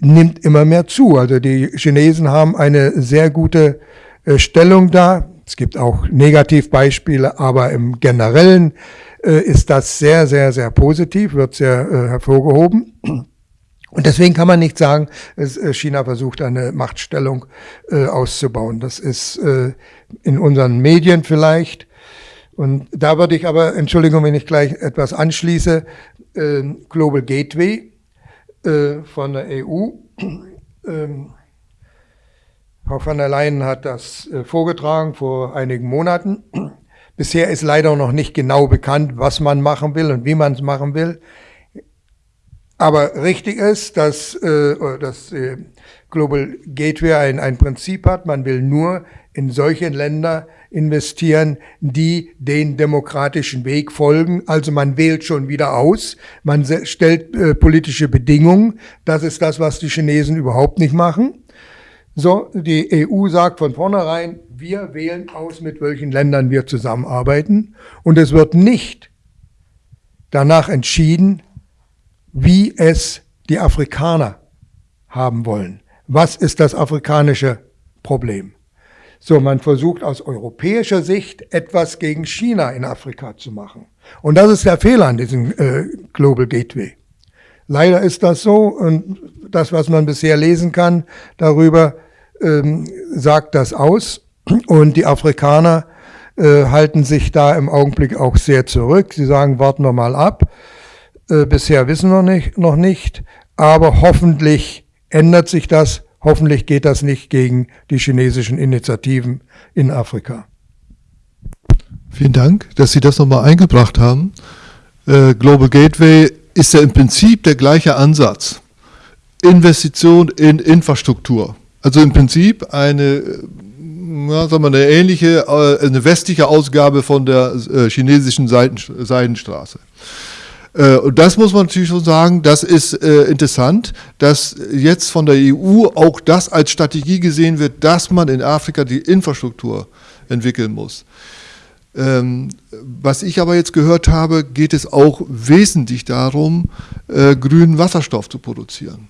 nimmt immer mehr zu. Also die Chinesen haben eine sehr gute äh, Stellung da. Es gibt auch Negativbeispiele, aber im Generellen äh, ist das sehr, sehr, sehr positiv, wird sehr äh, hervorgehoben. Und deswegen kann man nicht sagen, äh, China versucht eine Machtstellung äh, auszubauen. Das ist äh, in unseren Medien vielleicht. Und da würde ich aber, Entschuldigung, wenn ich gleich etwas anschließe, äh, Global Gateway von der EU. Ähm, Frau von der Leyen hat das vorgetragen vor einigen Monaten. Bisher ist leider noch nicht genau bekannt, was man machen will und wie man es machen will. Aber richtig ist, dass äh, das äh, Global Gateway ein, ein Prinzip hat, man will nur in solche Länder investieren, die den demokratischen Weg folgen. Also man wählt schon wieder aus, man stellt äh, politische Bedingungen. Das ist das, was die Chinesen überhaupt nicht machen. So, die EU sagt von vornherein, wir wählen aus, mit welchen Ländern wir zusammenarbeiten. Und es wird nicht danach entschieden, wie es die Afrikaner haben wollen. Was ist das afrikanische Problem? So, man versucht aus europäischer Sicht etwas gegen China in Afrika zu machen. Und das ist der Fehler an diesem äh, Global Gateway. Leider ist das so und das, was man bisher lesen kann darüber, ähm, sagt das aus. Und die Afrikaner äh, halten sich da im Augenblick auch sehr zurück. Sie sagen, warten wir mal ab. Äh, bisher wissen wir nicht, noch nicht, aber hoffentlich ändert sich das. Hoffentlich geht das nicht gegen die chinesischen Initiativen in Afrika.
Vielen Dank, dass Sie das nochmal eingebracht haben. Äh, Global Gateway ist ja im Prinzip der gleiche Ansatz. Investition in Infrastruktur. Also im Prinzip eine, ja, sagen wir, eine ähnliche, äh, eine westliche Ausgabe von der äh, chinesischen Seiten, Seidenstraße. Äh, und das muss man natürlich schon sagen, das ist äh, interessant, dass jetzt von der EU auch das als Strategie gesehen wird, dass man in Afrika die Infrastruktur entwickeln muss. Ähm, was ich aber jetzt gehört habe, geht es auch wesentlich darum, äh, grünen Wasserstoff zu produzieren.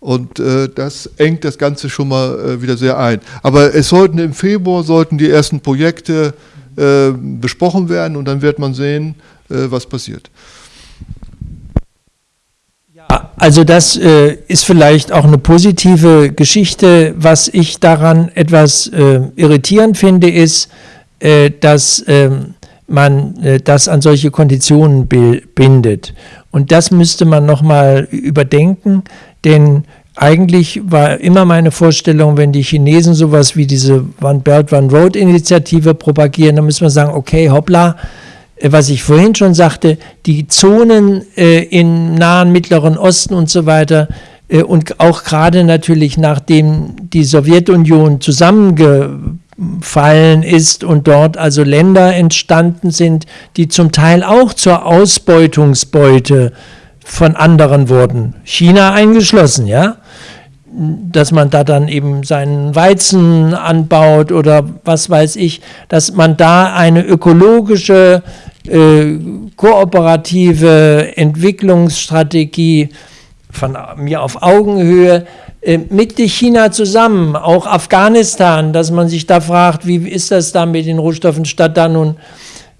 Und das engt das Ganze schon mal wieder sehr ein. Aber es sollten im Februar sollten die ersten Projekte besprochen werden und dann wird man sehen, was passiert.
Also das äh, ist vielleicht auch eine positive Geschichte. Was ich daran etwas äh, irritierend finde, ist, dass ähm, man das an solche Konditionen bindet. Und das müsste man nochmal überdenken, denn eigentlich war immer meine Vorstellung, wenn die Chinesen sowas wie diese One Belt, One Road Initiative propagieren, dann müssen wir sagen, okay, hoppla, äh, was ich vorhin schon sagte, die Zonen äh, im nahen Mittleren Osten und so weiter äh, und auch gerade natürlich nachdem die Sowjetunion zusammengefallen ist und dort also Länder entstanden sind, die zum Teil auch zur Ausbeutungsbeute von anderen wurden, China eingeschlossen, ja, dass man da dann eben seinen Weizen anbaut oder was weiß ich, dass man da eine ökologische, äh, kooperative Entwicklungsstrategie von mir auf Augenhöhe äh, mit China zusammen, auch Afghanistan, dass man sich da fragt, wie ist das da mit den Rohstoffen, statt da nun,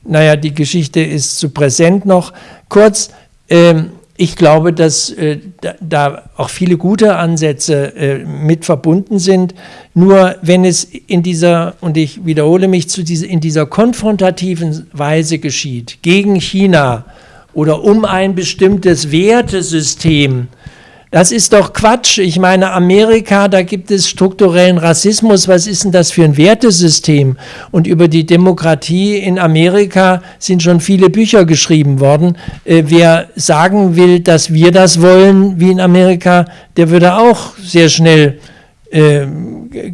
naja, die Geschichte ist zu präsent noch. Kurz, ähm, ich glaube, dass äh, da, auch viele gute Ansätze äh, mit verbunden sind. Nur wenn es in dieser, und ich wiederhole mich, zu dieser, in dieser konfrontativen Weise geschieht, gegen China oder um ein bestimmtes Wertesystem, das ist doch Quatsch. Ich meine, Amerika, da gibt es strukturellen Rassismus. Was ist denn das für ein Wertesystem? Und über die Demokratie in Amerika sind schon viele Bücher geschrieben worden. Äh, wer sagen will, dass wir das wollen, wie in Amerika, der würde auch sehr schnell äh,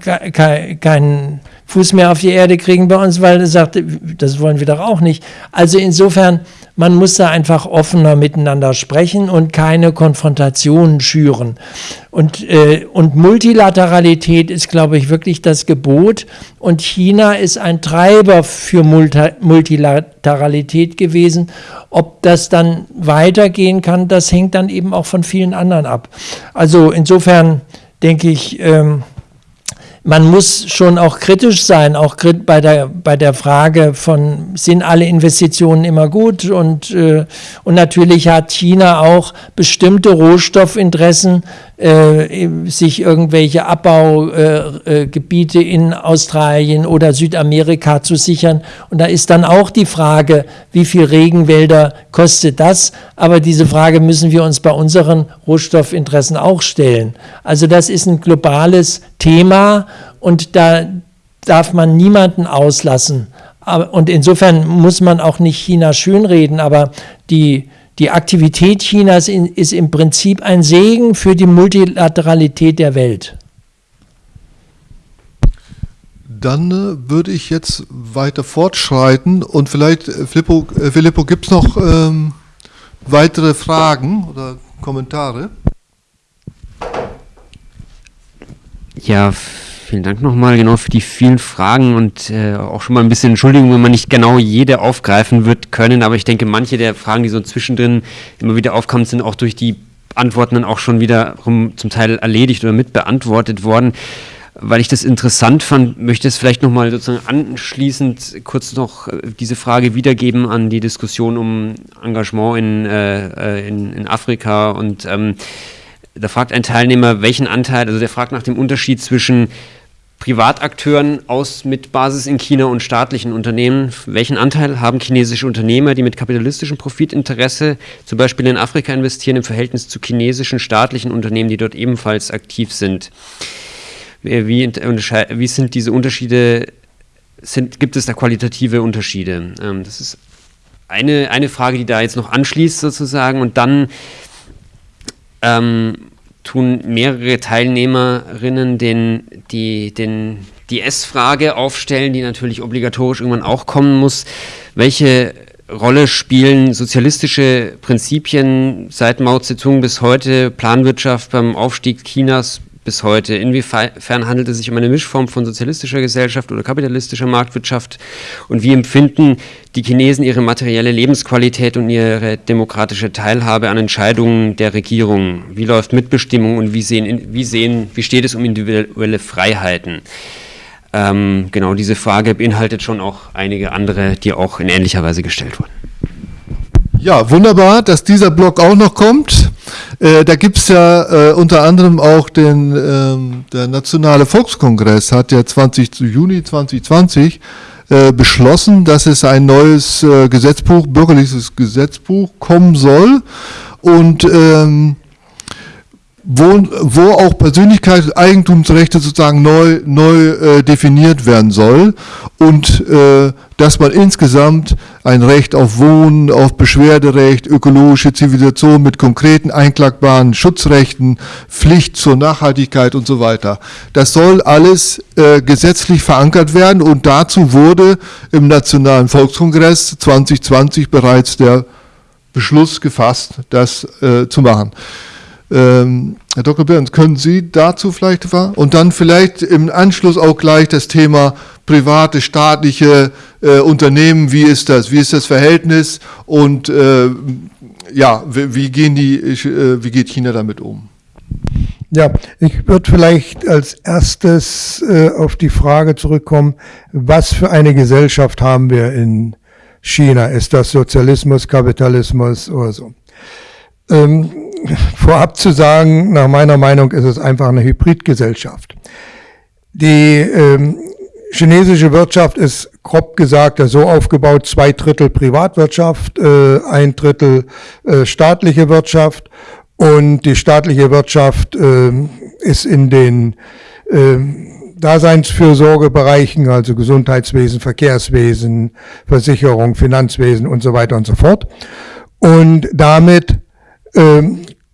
keinen Fuß mehr auf die Erde kriegen bei uns, weil er sagt, das wollen wir doch auch nicht. Also insofern man muss da einfach offener miteinander sprechen und keine Konfrontationen schüren. Und, äh, und Multilateralität ist, glaube ich, wirklich das Gebot. Und China ist ein Treiber für Multilateralität gewesen. Ob das dann weitergehen kann, das hängt dann eben auch von vielen anderen ab. Also insofern denke ich, ähm, man muss schon auch kritisch sein, auch bei der, bei der Frage von, sind alle Investitionen immer gut? Und, äh, und natürlich hat China auch bestimmte Rohstoffinteressen, äh, sich irgendwelche Abbaugebiete äh, in Australien oder Südamerika zu sichern. Und da ist dann auch die Frage, wie viel Regenwälder kostet das? Aber diese Frage müssen wir uns bei unseren Rohstoffinteressen auch stellen. Also das ist ein globales Thema und da darf man niemanden auslassen. Und insofern muss man auch nicht China schönreden, aber die, die Aktivität Chinas in, ist im Prinzip ein Segen für die Multilateralität der Welt.
Dann äh, würde ich jetzt weiter fortschreiten und vielleicht, äh, Filippo, äh, Filippo gibt es noch ähm, weitere Fragen oder Kommentare?
Ja, vielen Dank nochmal genau für die vielen Fragen und äh, auch schon mal ein bisschen Entschuldigung, wenn man nicht genau jede aufgreifen wird können, aber ich denke, manche der Fragen, die so zwischendrin immer wieder aufkamen, sind auch durch die Antworten dann auch schon wiederum zum Teil erledigt oder mit beantwortet worden. Weil ich das interessant fand, möchte ich es vielleicht nochmal sozusagen anschließend kurz noch äh, diese Frage wiedergeben an die Diskussion um Engagement in, äh, äh in, in Afrika und ähm, da fragt ein Teilnehmer, welchen Anteil, also der fragt nach dem Unterschied zwischen Privatakteuren aus mit Basis in China und staatlichen Unternehmen. Welchen Anteil haben chinesische Unternehmer, die mit kapitalistischem Profitinteresse zum Beispiel in Afrika investieren, im Verhältnis zu chinesischen staatlichen Unternehmen, die dort ebenfalls aktiv sind? Wie, wie sind diese Unterschiede, sind, gibt es da qualitative Unterschiede? Ähm, das ist eine, eine Frage, die da jetzt noch anschließt sozusagen und dann ähm, tun mehrere Teilnehmerinnen den, die, den, die S-Frage aufstellen, die natürlich obligatorisch irgendwann auch kommen muss. Welche Rolle spielen sozialistische Prinzipien seit Mao Zedong bis heute, Planwirtschaft beim Aufstieg Chinas bis heute? Inwiefern handelt es sich um eine Mischform von sozialistischer Gesellschaft oder kapitalistischer Marktwirtschaft? Und wie empfinden die Chinesen ihre materielle Lebensqualität und ihre demokratische Teilhabe an Entscheidungen der Regierung? Wie läuft Mitbestimmung und wie, sehen, wie, sehen, wie steht es um individuelle Freiheiten? Ähm, genau diese Frage beinhaltet schon auch einige andere, die auch in ähnlicher Weise gestellt wurden.
Ja, wunderbar, dass dieser Blog auch noch kommt. Äh, da gibt's ja äh, unter anderem auch den, ähm, der Nationale Volkskongress hat ja 20. Juni 2020 äh, beschlossen, dass es ein neues äh, Gesetzbuch, bürgerliches Gesetzbuch kommen soll. Und ähm, wo, wo auch Persönlichkeitseigentumsrechte sozusagen neu, neu äh, definiert werden soll und äh, dass man insgesamt ein Recht auf Wohnen, auf Beschwerderecht, ökologische Zivilisation mit konkreten einklagbaren Schutzrechten, Pflicht zur Nachhaltigkeit und so weiter. Das soll alles äh, gesetzlich verankert werden und dazu wurde im Nationalen Volkskongress 2020 bereits der Beschluss gefasst, das äh, zu machen. Ähm, Herr Dr. Behrens, können Sie dazu vielleicht was? Und dann vielleicht im Anschluss auch gleich das Thema private, staatliche äh, Unternehmen. Wie ist das? Wie ist das Verhältnis? Und äh, ja, wie, wie, gehen die, äh, wie geht China damit um?
Ja, ich würde vielleicht als erstes äh, auf die Frage zurückkommen, was für eine Gesellschaft haben wir in China? Ist das Sozialismus, Kapitalismus oder so? Ähm, vorab zu sagen, nach meiner Meinung ist es einfach eine Hybridgesellschaft. Die ähm, chinesische Wirtschaft ist grob gesagt so aufgebaut, zwei Drittel Privatwirtschaft, äh, ein Drittel äh, staatliche Wirtschaft und die staatliche Wirtschaft äh, ist in den äh, Daseinsfürsorgebereichen, also Gesundheitswesen, Verkehrswesen, Versicherung, Finanzwesen und so weiter und so fort. Und damit ähm,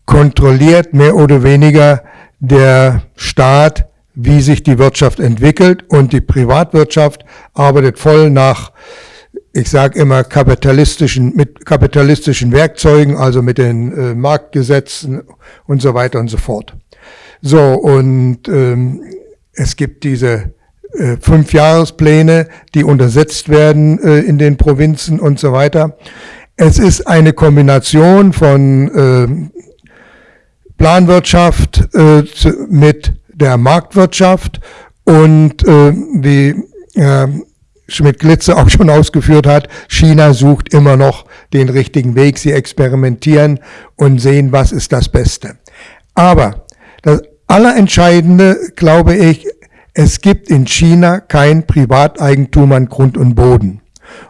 kontrolliert mehr oder weniger der Staat, wie sich die Wirtschaft entwickelt und die Privatwirtschaft arbeitet voll nach, ich sage immer, kapitalistischen, mit kapitalistischen Werkzeugen, also mit den äh, Marktgesetzen und so weiter und so fort. So, und ähm, es gibt diese äh, Fünfjahrespläne, die untersetzt werden äh, in den Provinzen und so weiter. Es ist eine Kombination von äh, Planwirtschaft äh, mit der Marktwirtschaft und äh, wie äh, Schmidt-Glitze auch schon ausgeführt hat, China sucht immer noch den richtigen Weg. Sie experimentieren und sehen, was ist das Beste. Aber das Allerentscheidende, glaube ich, es gibt in China kein Privateigentum an Grund und Boden.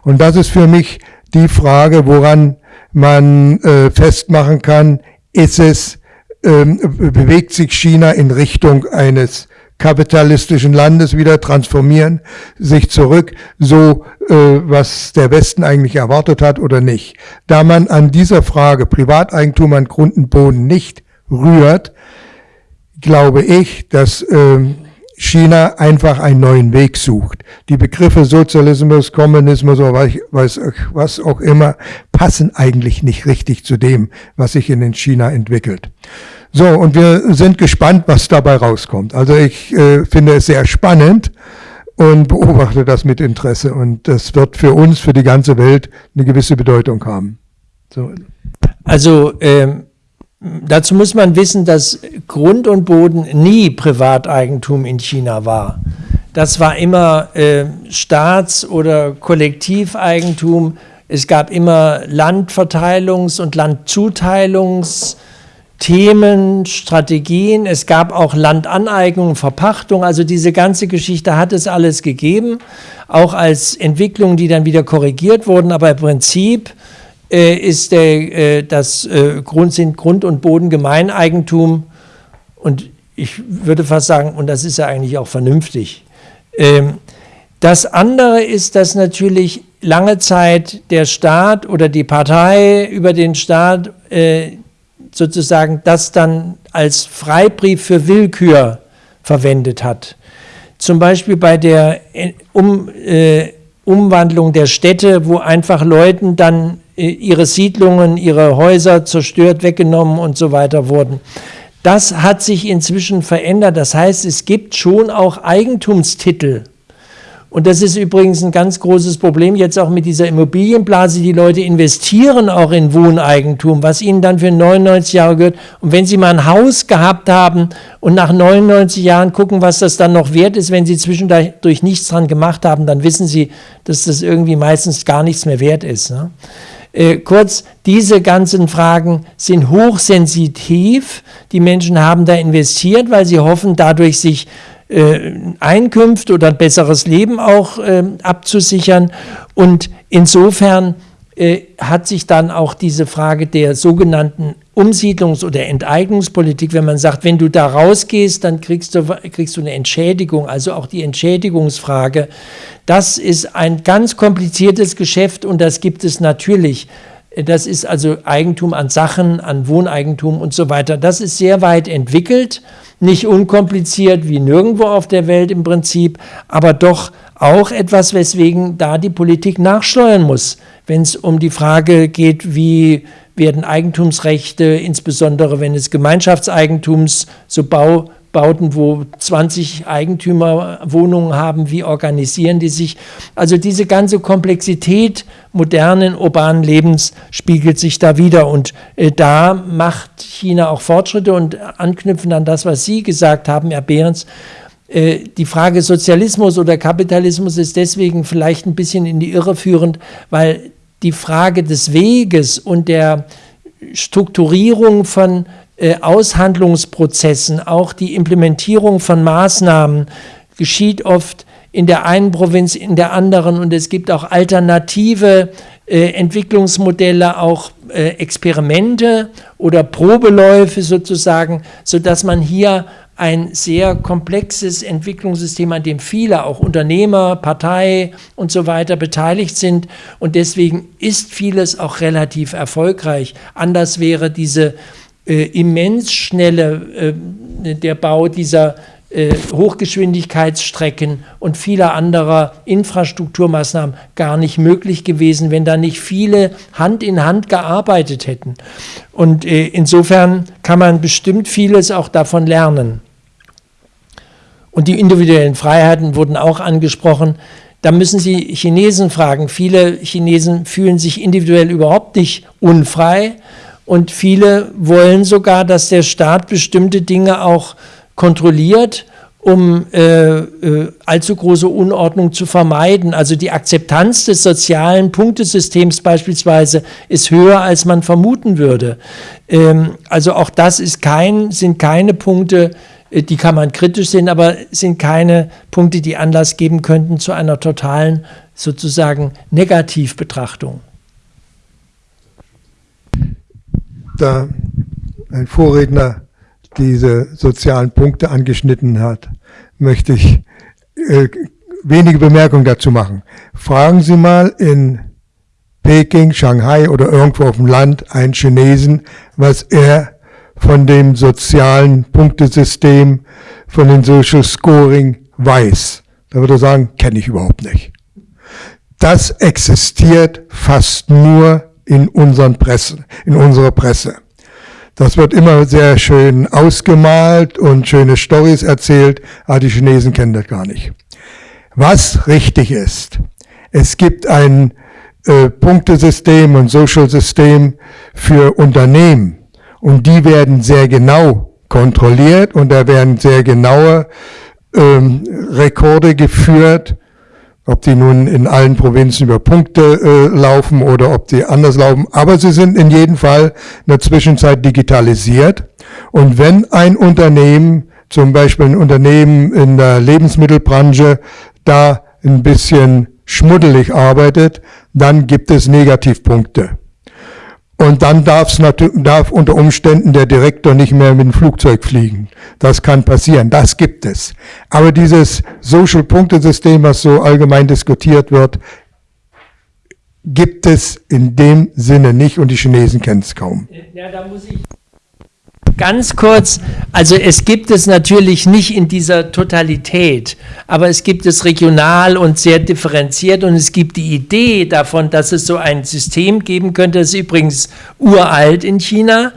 Und das ist für mich die Frage, woran man äh, festmachen kann, ist es, ähm, bewegt sich China in Richtung eines kapitalistischen Landes wieder transformieren, sich zurück, so äh, was der Westen eigentlich erwartet hat oder nicht. Da man an dieser Frage Privateigentum an Grund und Boden nicht rührt, glaube ich, dass ähm, China einfach einen neuen Weg sucht. Die Begriffe Sozialismus, Kommunismus oder was, was auch immer passen eigentlich nicht richtig zu dem, was sich in China entwickelt. So, und wir sind gespannt, was dabei rauskommt. Also ich äh, finde es sehr spannend und beobachte das mit Interesse. Und das wird für uns, für die ganze Welt eine gewisse Bedeutung haben.
So. Also ähm, Dazu muss man wissen, dass Grund und Boden nie Privateigentum in China war. Das war immer äh, Staats- oder Kollektiveigentum. Es gab immer Landverteilungs- und Landzuteilungsthemen, Strategien. Es gab auch Landaneignung, Verpachtung. Also diese ganze Geschichte hat es alles gegeben, auch als Entwicklungen, die dann wieder korrigiert wurden. Aber im Prinzip ist der, äh, das äh, Grund, sind Grund und Boden Gemeineigentum und ich würde fast sagen, und das ist ja eigentlich auch vernünftig. Ähm, das andere ist, dass natürlich lange Zeit der Staat oder die Partei über den Staat äh, sozusagen das dann als Freibrief für Willkür verwendet hat. Zum Beispiel bei der äh, um, äh, Umwandlung der Städte, wo einfach Leuten dann ihre Siedlungen, ihre Häuser zerstört, weggenommen und so weiter wurden. Das hat sich inzwischen verändert. Das heißt, es gibt schon auch Eigentumstitel und das ist übrigens ein ganz großes Problem jetzt auch mit dieser Immobilienblase. Die Leute investieren auch in Wohneigentum, was ihnen dann für 99 Jahre gehört. Und wenn sie mal ein Haus gehabt haben und nach 99 Jahren gucken, was das dann noch wert ist, wenn sie zwischendurch nichts dran gemacht haben, dann wissen sie, dass das irgendwie meistens gar nichts mehr wert ist. Ne? Äh, kurz, diese ganzen Fragen sind hochsensitiv. Die Menschen haben da investiert, weil sie hoffen, dadurch sich äh, Einkünfte oder ein besseres Leben auch äh, abzusichern. Und insofern äh, hat sich dann auch diese Frage der sogenannten Umsiedlungs- oder Enteignungspolitik, wenn man sagt, wenn du da rausgehst, dann kriegst du, kriegst du eine Entschädigung, also auch die Entschädigungsfrage, das ist ein ganz kompliziertes Geschäft und das gibt es natürlich. Das ist also Eigentum an Sachen, an Wohneigentum und so weiter. Das ist sehr weit entwickelt nicht unkompliziert wie nirgendwo auf der Welt im Prinzip, aber doch auch etwas, weswegen da die Politik nachsteuern muss, wenn es um die Frage geht, wie werden Eigentumsrechte, insbesondere wenn es Gemeinschaftseigentums, so Bau, Bauten, wo 20 Eigentümer Wohnungen haben, wie organisieren die sich? Also diese ganze Komplexität modernen urbanen Lebens spiegelt sich da wieder und äh, da macht China auch Fortschritte und anknüpfen an das, was Sie gesagt haben, Herr Behrens, äh, die Frage Sozialismus oder Kapitalismus ist deswegen vielleicht ein bisschen in die Irre führend, weil die Frage des Weges und der Strukturierung von äh, Aushandlungsprozessen, auch die Implementierung von Maßnahmen geschieht oft in der einen Provinz, in der anderen. Und es gibt auch alternative äh, Entwicklungsmodelle, auch äh, Experimente oder Probeläufe sozusagen, sodass man hier ein sehr komplexes Entwicklungssystem, an dem viele, auch Unternehmer, Partei und so weiter beteiligt sind. Und deswegen ist vieles auch relativ erfolgreich. Anders wäre diese äh, immens schnelle, äh, der Bau dieser äh, Hochgeschwindigkeitsstrecken und vieler anderer Infrastrukturmaßnahmen gar nicht möglich gewesen, wenn da nicht viele Hand in Hand gearbeitet hätten. Und äh, insofern kann man bestimmt vieles auch davon lernen. Und die individuellen Freiheiten wurden auch angesprochen. Da müssen Sie Chinesen fragen. Viele Chinesen fühlen sich individuell überhaupt nicht unfrei und viele wollen sogar, dass der Staat bestimmte Dinge auch kontrolliert, um äh, äh, allzu große Unordnung zu vermeiden. Also die Akzeptanz des sozialen Punktesystems beispielsweise ist höher, als man vermuten würde. Ähm, also auch das ist kein, sind keine Punkte, die kann man kritisch sehen, aber sind keine Punkte, die Anlass geben könnten zu einer totalen sozusagen Negativbetrachtung.
da ein Vorredner diese sozialen Punkte angeschnitten hat, möchte ich äh, wenige Bemerkungen dazu machen. Fragen Sie mal in Peking, Shanghai oder irgendwo auf dem Land einen Chinesen, was er von dem sozialen Punktesystem, von dem Social Scoring weiß. Da würde er sagen, kenne ich überhaupt nicht. Das existiert fast nur in unseren Pressen, in unserer Presse. Das wird immer sehr schön ausgemalt und schöne Stories erzählt, aber die Chinesen kennen das gar nicht. Was richtig ist, es gibt ein äh, Punktesystem und Social-System für Unternehmen und die werden sehr genau kontrolliert und da werden sehr genaue ähm, Rekorde geführt, ob die nun in allen Provinzen über Punkte äh, laufen oder ob die anders laufen. Aber sie sind in jedem Fall in der Zwischenzeit digitalisiert. Und wenn ein Unternehmen, zum Beispiel ein Unternehmen in der Lebensmittelbranche, da ein bisschen schmuddelig arbeitet, dann gibt es Negativpunkte. Und dann darf's darf unter Umständen der Direktor nicht mehr mit dem Flugzeug fliegen. Das kann passieren, das gibt es. Aber dieses Social-Punktesystem, was so allgemein diskutiert wird, gibt es in dem Sinne nicht und die Chinesen kennen es kaum. Ja, da muss ich
Ganz kurz, also es gibt es natürlich nicht in dieser Totalität, aber es gibt es regional und sehr differenziert und es gibt die Idee davon, dass es so ein System geben könnte, das ist übrigens uralt in China,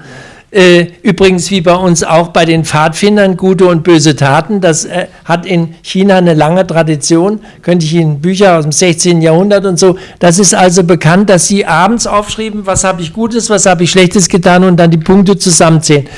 übrigens wie bei uns auch bei den Pfadfindern gute und böse Taten. Das äh, hat in China eine lange Tradition. Könnte ich Ihnen Bücher aus dem 16. Jahrhundert und so. Das ist also bekannt, dass Sie abends aufschrieben, was habe ich Gutes, was habe ich Schlechtes getan und dann die Punkte zusammenzählen.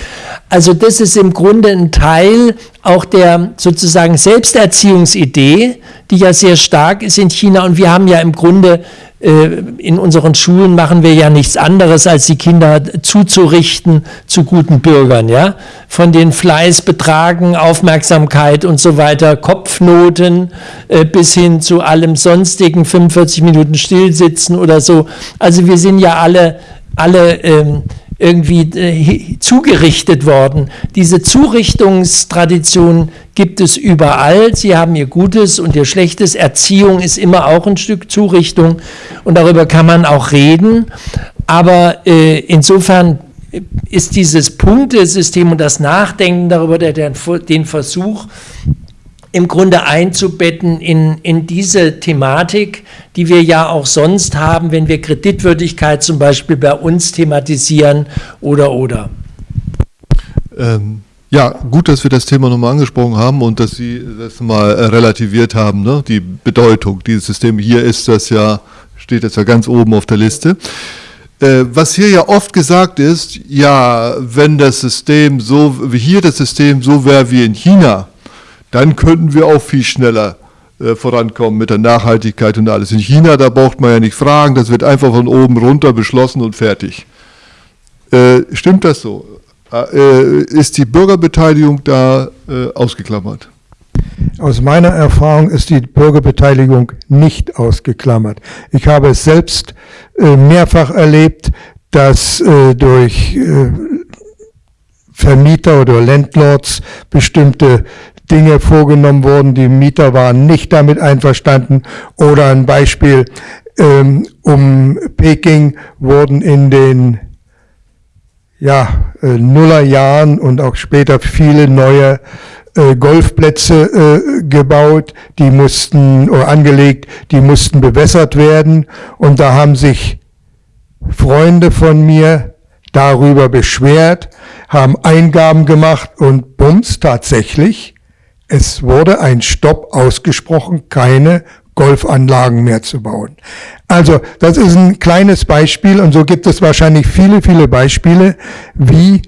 Also das ist im Grunde ein Teil auch der sozusagen Selbsterziehungsidee, die ja sehr stark ist in China. Und wir haben ja im Grunde äh, in unseren Schulen machen wir ja nichts anderes, als die Kinder zuzurichten zu guten Bürgern, ja. Von den Fleißbetragen, Aufmerksamkeit und so weiter, Kopfnoten äh, bis hin zu allem sonstigen, 45 Minuten stillsitzen oder so. Also wir sind ja alle, alle ähm, irgendwie äh, zugerichtet worden. Diese Zurichtungstradition gibt es überall. Sie haben ihr Gutes und ihr Schlechtes. Erziehung ist immer auch ein Stück Zurichtung und darüber kann man auch reden. Aber äh, insofern ist dieses Punktesystem und das Nachdenken darüber, der, den Versuch, im Grunde einzubetten in, in diese Thematik, die wir ja auch sonst haben, wenn wir Kreditwürdigkeit zum Beispiel bei uns thematisieren oder oder.
Ähm, ja, gut, dass wir das Thema nochmal angesprochen haben und dass Sie das mal äh, relativiert haben, ne? die Bedeutung dieses Systems. Hier ist das ja, steht jetzt ja ganz oben auf der Liste. Äh, was hier ja oft gesagt ist, ja, wenn das System so, wie hier das System so wäre wie in China, dann könnten wir auch viel schneller äh, vorankommen mit der Nachhaltigkeit und alles. In China, da braucht man ja nicht fragen, das wird einfach von oben runter beschlossen und fertig. Äh, stimmt das so? Äh, ist die Bürgerbeteiligung da äh, ausgeklammert?
Aus meiner Erfahrung ist die Bürgerbeteiligung nicht ausgeklammert. Ich habe es selbst äh, mehrfach erlebt, dass äh, durch Vermieter oder Landlords bestimmte Dinge vorgenommen wurden, die Mieter waren nicht damit einverstanden. Oder ein Beispiel, ähm, um Peking wurden in den ja, äh, Nullerjahren und auch später viele neue äh, Golfplätze äh, gebaut, die mussten, oder angelegt, die mussten bewässert werden. Und da haben sich Freunde von mir darüber beschwert, haben Eingaben gemacht und bums, tatsächlich, es wurde ein Stopp ausgesprochen, keine Golfanlagen mehr zu bauen. Also das ist ein kleines Beispiel und so gibt es wahrscheinlich viele, viele Beispiele, wie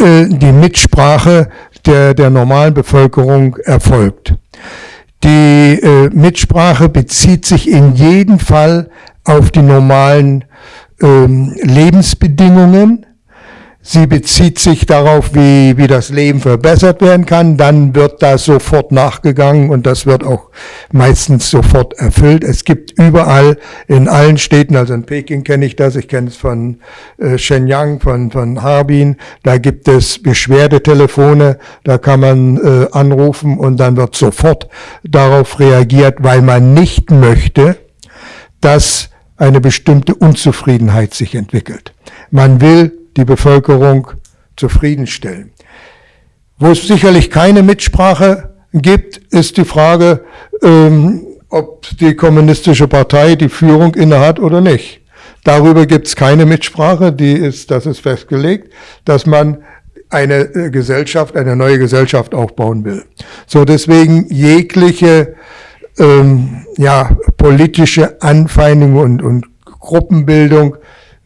äh, die Mitsprache der, der normalen Bevölkerung erfolgt. Die äh, Mitsprache bezieht sich in jedem Fall auf die normalen ähm, Lebensbedingungen Sie bezieht sich darauf, wie, wie das Leben verbessert werden kann. Dann wird da sofort nachgegangen und das wird auch meistens sofort erfüllt. Es gibt überall in allen Städten, also in Peking kenne ich das, ich kenne es von äh, Shenyang, von, von Harbin, da gibt es Beschwerdetelefone, da kann man äh, anrufen und dann wird sofort darauf reagiert, weil man nicht möchte, dass eine bestimmte Unzufriedenheit sich entwickelt. Man will die Bevölkerung zufriedenstellen. Wo es sicherlich keine Mitsprache gibt, ist die Frage, ähm, ob die kommunistische Partei die Führung innehat oder nicht. Darüber gibt es keine Mitsprache, die ist, das ist festgelegt, dass man eine äh, Gesellschaft, eine neue Gesellschaft aufbauen will. So deswegen jegliche ähm, ja, politische Anfeindung und, und Gruppenbildung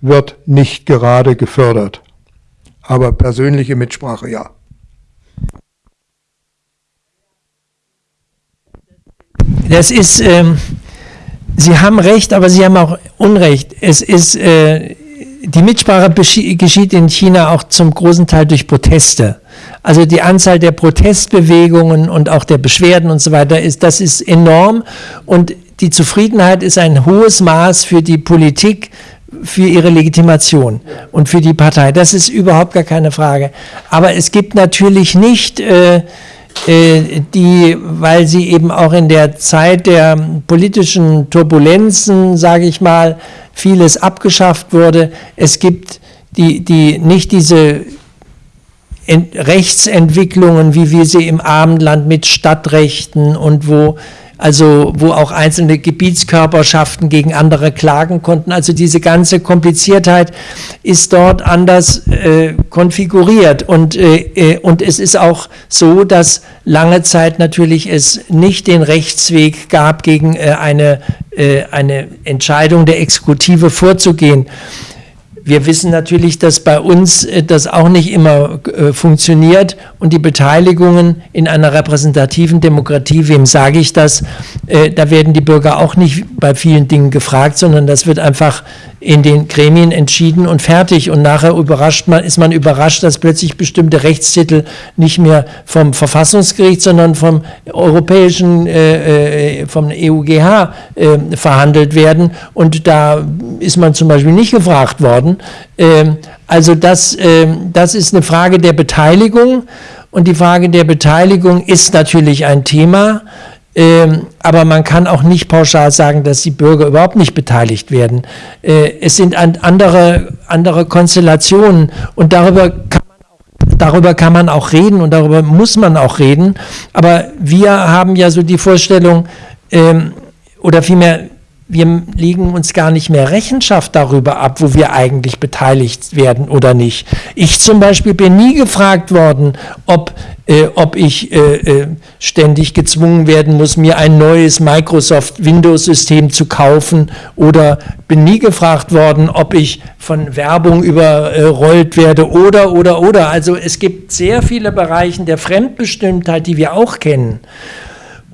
wird nicht gerade gefördert. Aber persönliche Mitsprache ja.
Das ist, ähm, Sie haben recht, aber Sie haben auch Unrecht. Es ist, äh, die Mitsprache geschieht in China auch zum großen Teil durch Proteste. Also die Anzahl der Protestbewegungen und auch der Beschwerden und so weiter ist, das ist enorm und die Zufriedenheit ist ein hohes Maß für die Politik, für ihre Legitimation und für die Partei. Das ist überhaupt gar keine Frage. Aber es gibt natürlich nicht äh, äh, die, weil sie eben auch in der Zeit der politischen Turbulenzen, sage ich mal, vieles abgeschafft wurde. Es gibt die, die nicht diese Rechtsentwicklungen, wie wir sie im Abendland mit Stadtrechten und wo also wo auch einzelne Gebietskörperschaften gegen andere klagen konnten. Also diese ganze Kompliziertheit ist dort anders äh, konfiguriert und, äh, äh und es ist auch so, dass lange Zeit natürlich es nicht den Rechtsweg gab, gegen äh, eine, äh, eine Entscheidung der Exekutive vorzugehen. Wir wissen natürlich, dass bei uns äh, das auch nicht immer äh, funktioniert und die Beteiligungen in einer repräsentativen Demokratie, wem sage ich das, äh, da werden die Bürger auch nicht bei vielen Dingen gefragt, sondern das wird einfach in den Gremien entschieden und fertig. Und nachher überrascht man, ist man überrascht, dass plötzlich bestimmte Rechtstitel nicht mehr vom Verfassungsgericht, sondern vom europäischen, äh, äh vom EUGH äh, verhandelt werden. Und da ist man zum Beispiel nicht gefragt worden. Ähm, also das, ähm, das ist eine Frage der Beteiligung. Und die Frage der Beteiligung ist natürlich ein Thema. Ähm, aber man kann auch nicht pauschal sagen, dass die Bürger überhaupt nicht beteiligt werden. Äh, es sind andere, andere Konstellationen und darüber kann, darüber kann man auch reden und darüber muss man auch reden. Aber wir haben ja so die Vorstellung, ähm, oder vielmehr wir legen uns gar nicht mehr Rechenschaft darüber ab, wo wir eigentlich beteiligt werden oder nicht. Ich zum Beispiel bin nie gefragt worden, ob, äh, ob ich äh, äh, ständig gezwungen werden muss, mir ein neues Microsoft Windows-System zu kaufen oder bin nie gefragt worden, ob ich von Werbung überrollt werde oder, oder, oder. Also es gibt sehr viele Bereiche der Fremdbestimmtheit, die wir auch kennen.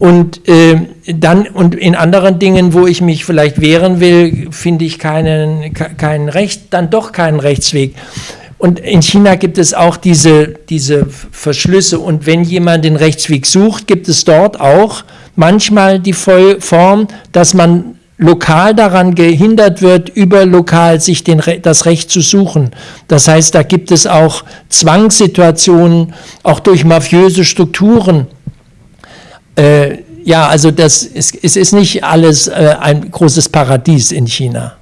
Und äh, dann und in anderen Dingen, wo ich mich vielleicht wehren will, finde ich keinen, keinen Recht, dann doch keinen Rechtsweg. Und in China gibt es auch diese, diese Verschlüsse. Und wenn jemand den Rechtsweg sucht, gibt es dort auch manchmal die Form, dass man lokal daran gehindert wird, überlokal sich den, das Recht zu suchen. Das heißt, da gibt es auch Zwangssituationen, auch durch mafiöse Strukturen äh, ja, also das ist, es ist nicht alles äh, ein großes Paradies in China.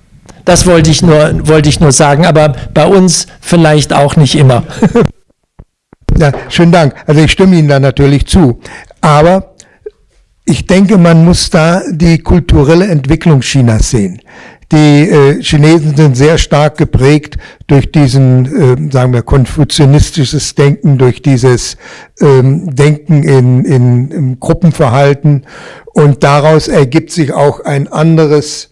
Das wollte ich, nur, wollte ich nur sagen, aber bei uns vielleicht auch nicht immer.
Ja, schönen Dank. Also ich stimme Ihnen da natürlich zu. Aber ich denke, man muss da die kulturelle Entwicklung Chinas sehen. Die äh, Chinesen sind sehr stark geprägt durch diesen, äh, sagen wir, konfuzianistisches Denken, durch dieses ähm, Denken in, in, im Gruppenverhalten. Und daraus ergibt sich auch ein anderes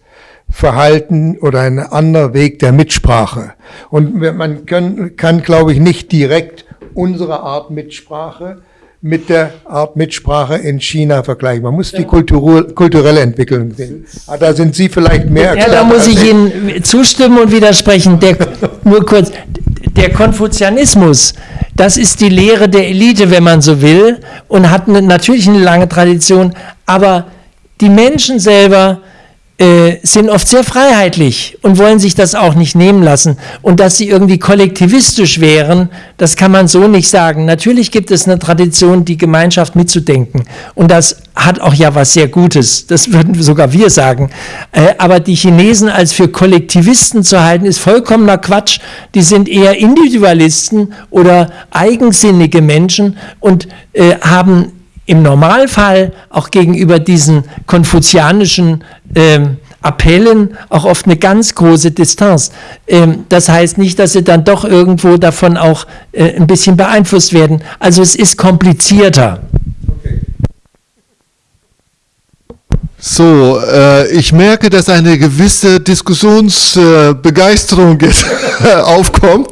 Verhalten oder ein anderer Weg der Mitsprache. Und man können, kann, glaube ich, nicht direkt unsere Art Mitsprache mit der Art Mitsprache in China vergleichen. Man muss die Kultur, kulturelle Entwicklung sehen. Ah, da sind Sie vielleicht mehr.
Ja, da muss ich Ihnen zustimmen und widersprechen. Der, nur kurz, der Konfuzianismus, das ist die Lehre der Elite, wenn man so will, und hat natürlich eine lange Tradition, aber die Menschen selber äh, sind oft sehr freiheitlich und wollen sich das auch nicht nehmen lassen. Und dass sie irgendwie kollektivistisch wären, das kann man so nicht sagen. Natürlich gibt es eine Tradition, die Gemeinschaft mitzudenken. Und das hat auch ja was sehr Gutes. Das würden sogar wir sagen. Äh, aber die Chinesen als für Kollektivisten zu halten, ist vollkommener Quatsch. Die sind eher Individualisten oder eigensinnige Menschen und äh, haben im Normalfall auch gegenüber diesen konfuzianischen ähm, Appellen auch oft eine ganz große Distanz. Ähm, das heißt nicht, dass sie dann doch irgendwo davon auch äh, ein bisschen beeinflusst werden. Also es ist komplizierter.
So, äh, ich merke, dass eine gewisse Diskussionsbegeisterung äh, aufkommt.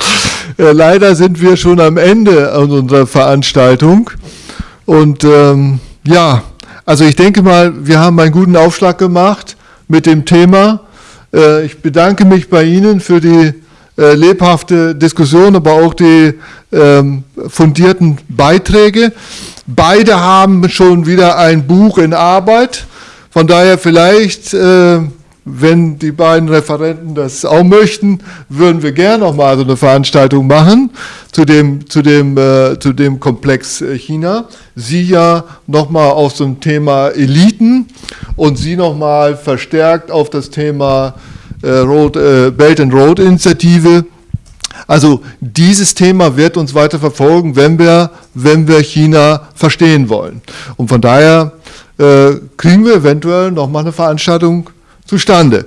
Äh, leider sind wir schon am Ende unserer Veranstaltung. Und ähm, ja, also ich denke mal, wir haben einen guten Aufschlag gemacht mit dem Thema. Äh, ich bedanke mich bei Ihnen für die äh, lebhafte Diskussion, aber auch die ähm, fundierten Beiträge. Beide haben schon wieder ein Buch in Arbeit. Von daher vielleicht äh, wenn die beiden Referenten das auch möchten, würden wir gerne nochmal so eine Veranstaltung machen zu dem, zu dem, äh, zu dem Komplex äh, China. Sie ja nochmal auf so ein Thema Eliten und Sie nochmal verstärkt auf das Thema äh, Road, äh, Belt and Road Initiative. Also dieses Thema wird uns weiter verfolgen, wenn wir, wenn wir China verstehen wollen. Und von daher äh, kriegen wir eventuell nochmal eine Veranstaltung zustande.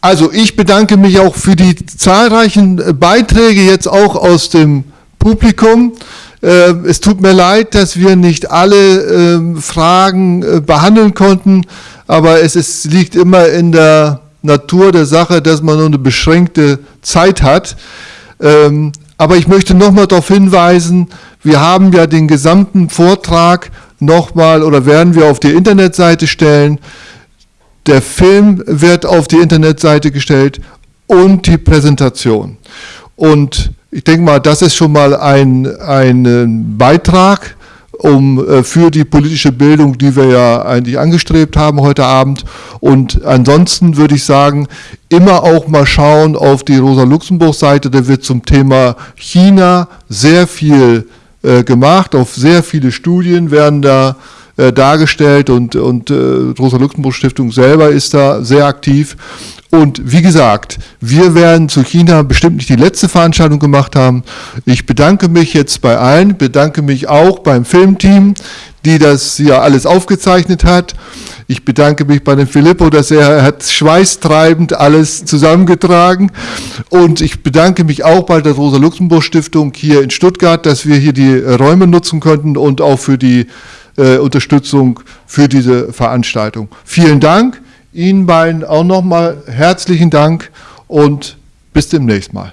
Also ich bedanke mich auch für die zahlreichen Beiträge jetzt auch aus dem Publikum. Äh, es tut mir leid, dass wir nicht alle ähm, Fragen äh, behandeln konnten, aber es ist, liegt immer in der Natur der Sache, dass man nur eine beschränkte Zeit hat. Ähm, aber ich möchte nochmal darauf hinweisen, wir haben ja den gesamten Vortrag nochmal oder werden wir auf die Internetseite stellen. Der Film wird auf die Internetseite gestellt und die Präsentation. Und ich denke mal, das ist schon mal ein, ein Beitrag um, äh, für die politische Bildung, die wir ja eigentlich angestrebt haben heute Abend. Und ansonsten würde ich sagen, immer auch mal schauen auf die Rosa-Luxemburg-Seite, da wird zum Thema China sehr viel äh, gemacht, auf sehr viele Studien werden da äh, dargestellt und, und äh, Rosa-Luxemburg-Stiftung selber ist da sehr aktiv. Und wie gesagt, wir werden zu China bestimmt nicht die letzte Veranstaltung gemacht haben. Ich bedanke mich jetzt bei allen, bedanke mich auch beim Filmteam, die das ja alles aufgezeichnet hat. Ich bedanke mich bei dem Filippo, dass er hat schweißtreibend alles zusammengetragen. Und ich bedanke mich auch bei der Rosa-Luxemburg-Stiftung hier in Stuttgart, dass wir hier die Räume nutzen konnten und auch für die äh, Unterstützung für diese Veranstaltung. Vielen Dank, Ihnen beiden auch nochmal herzlichen Dank und bis demnächst mal.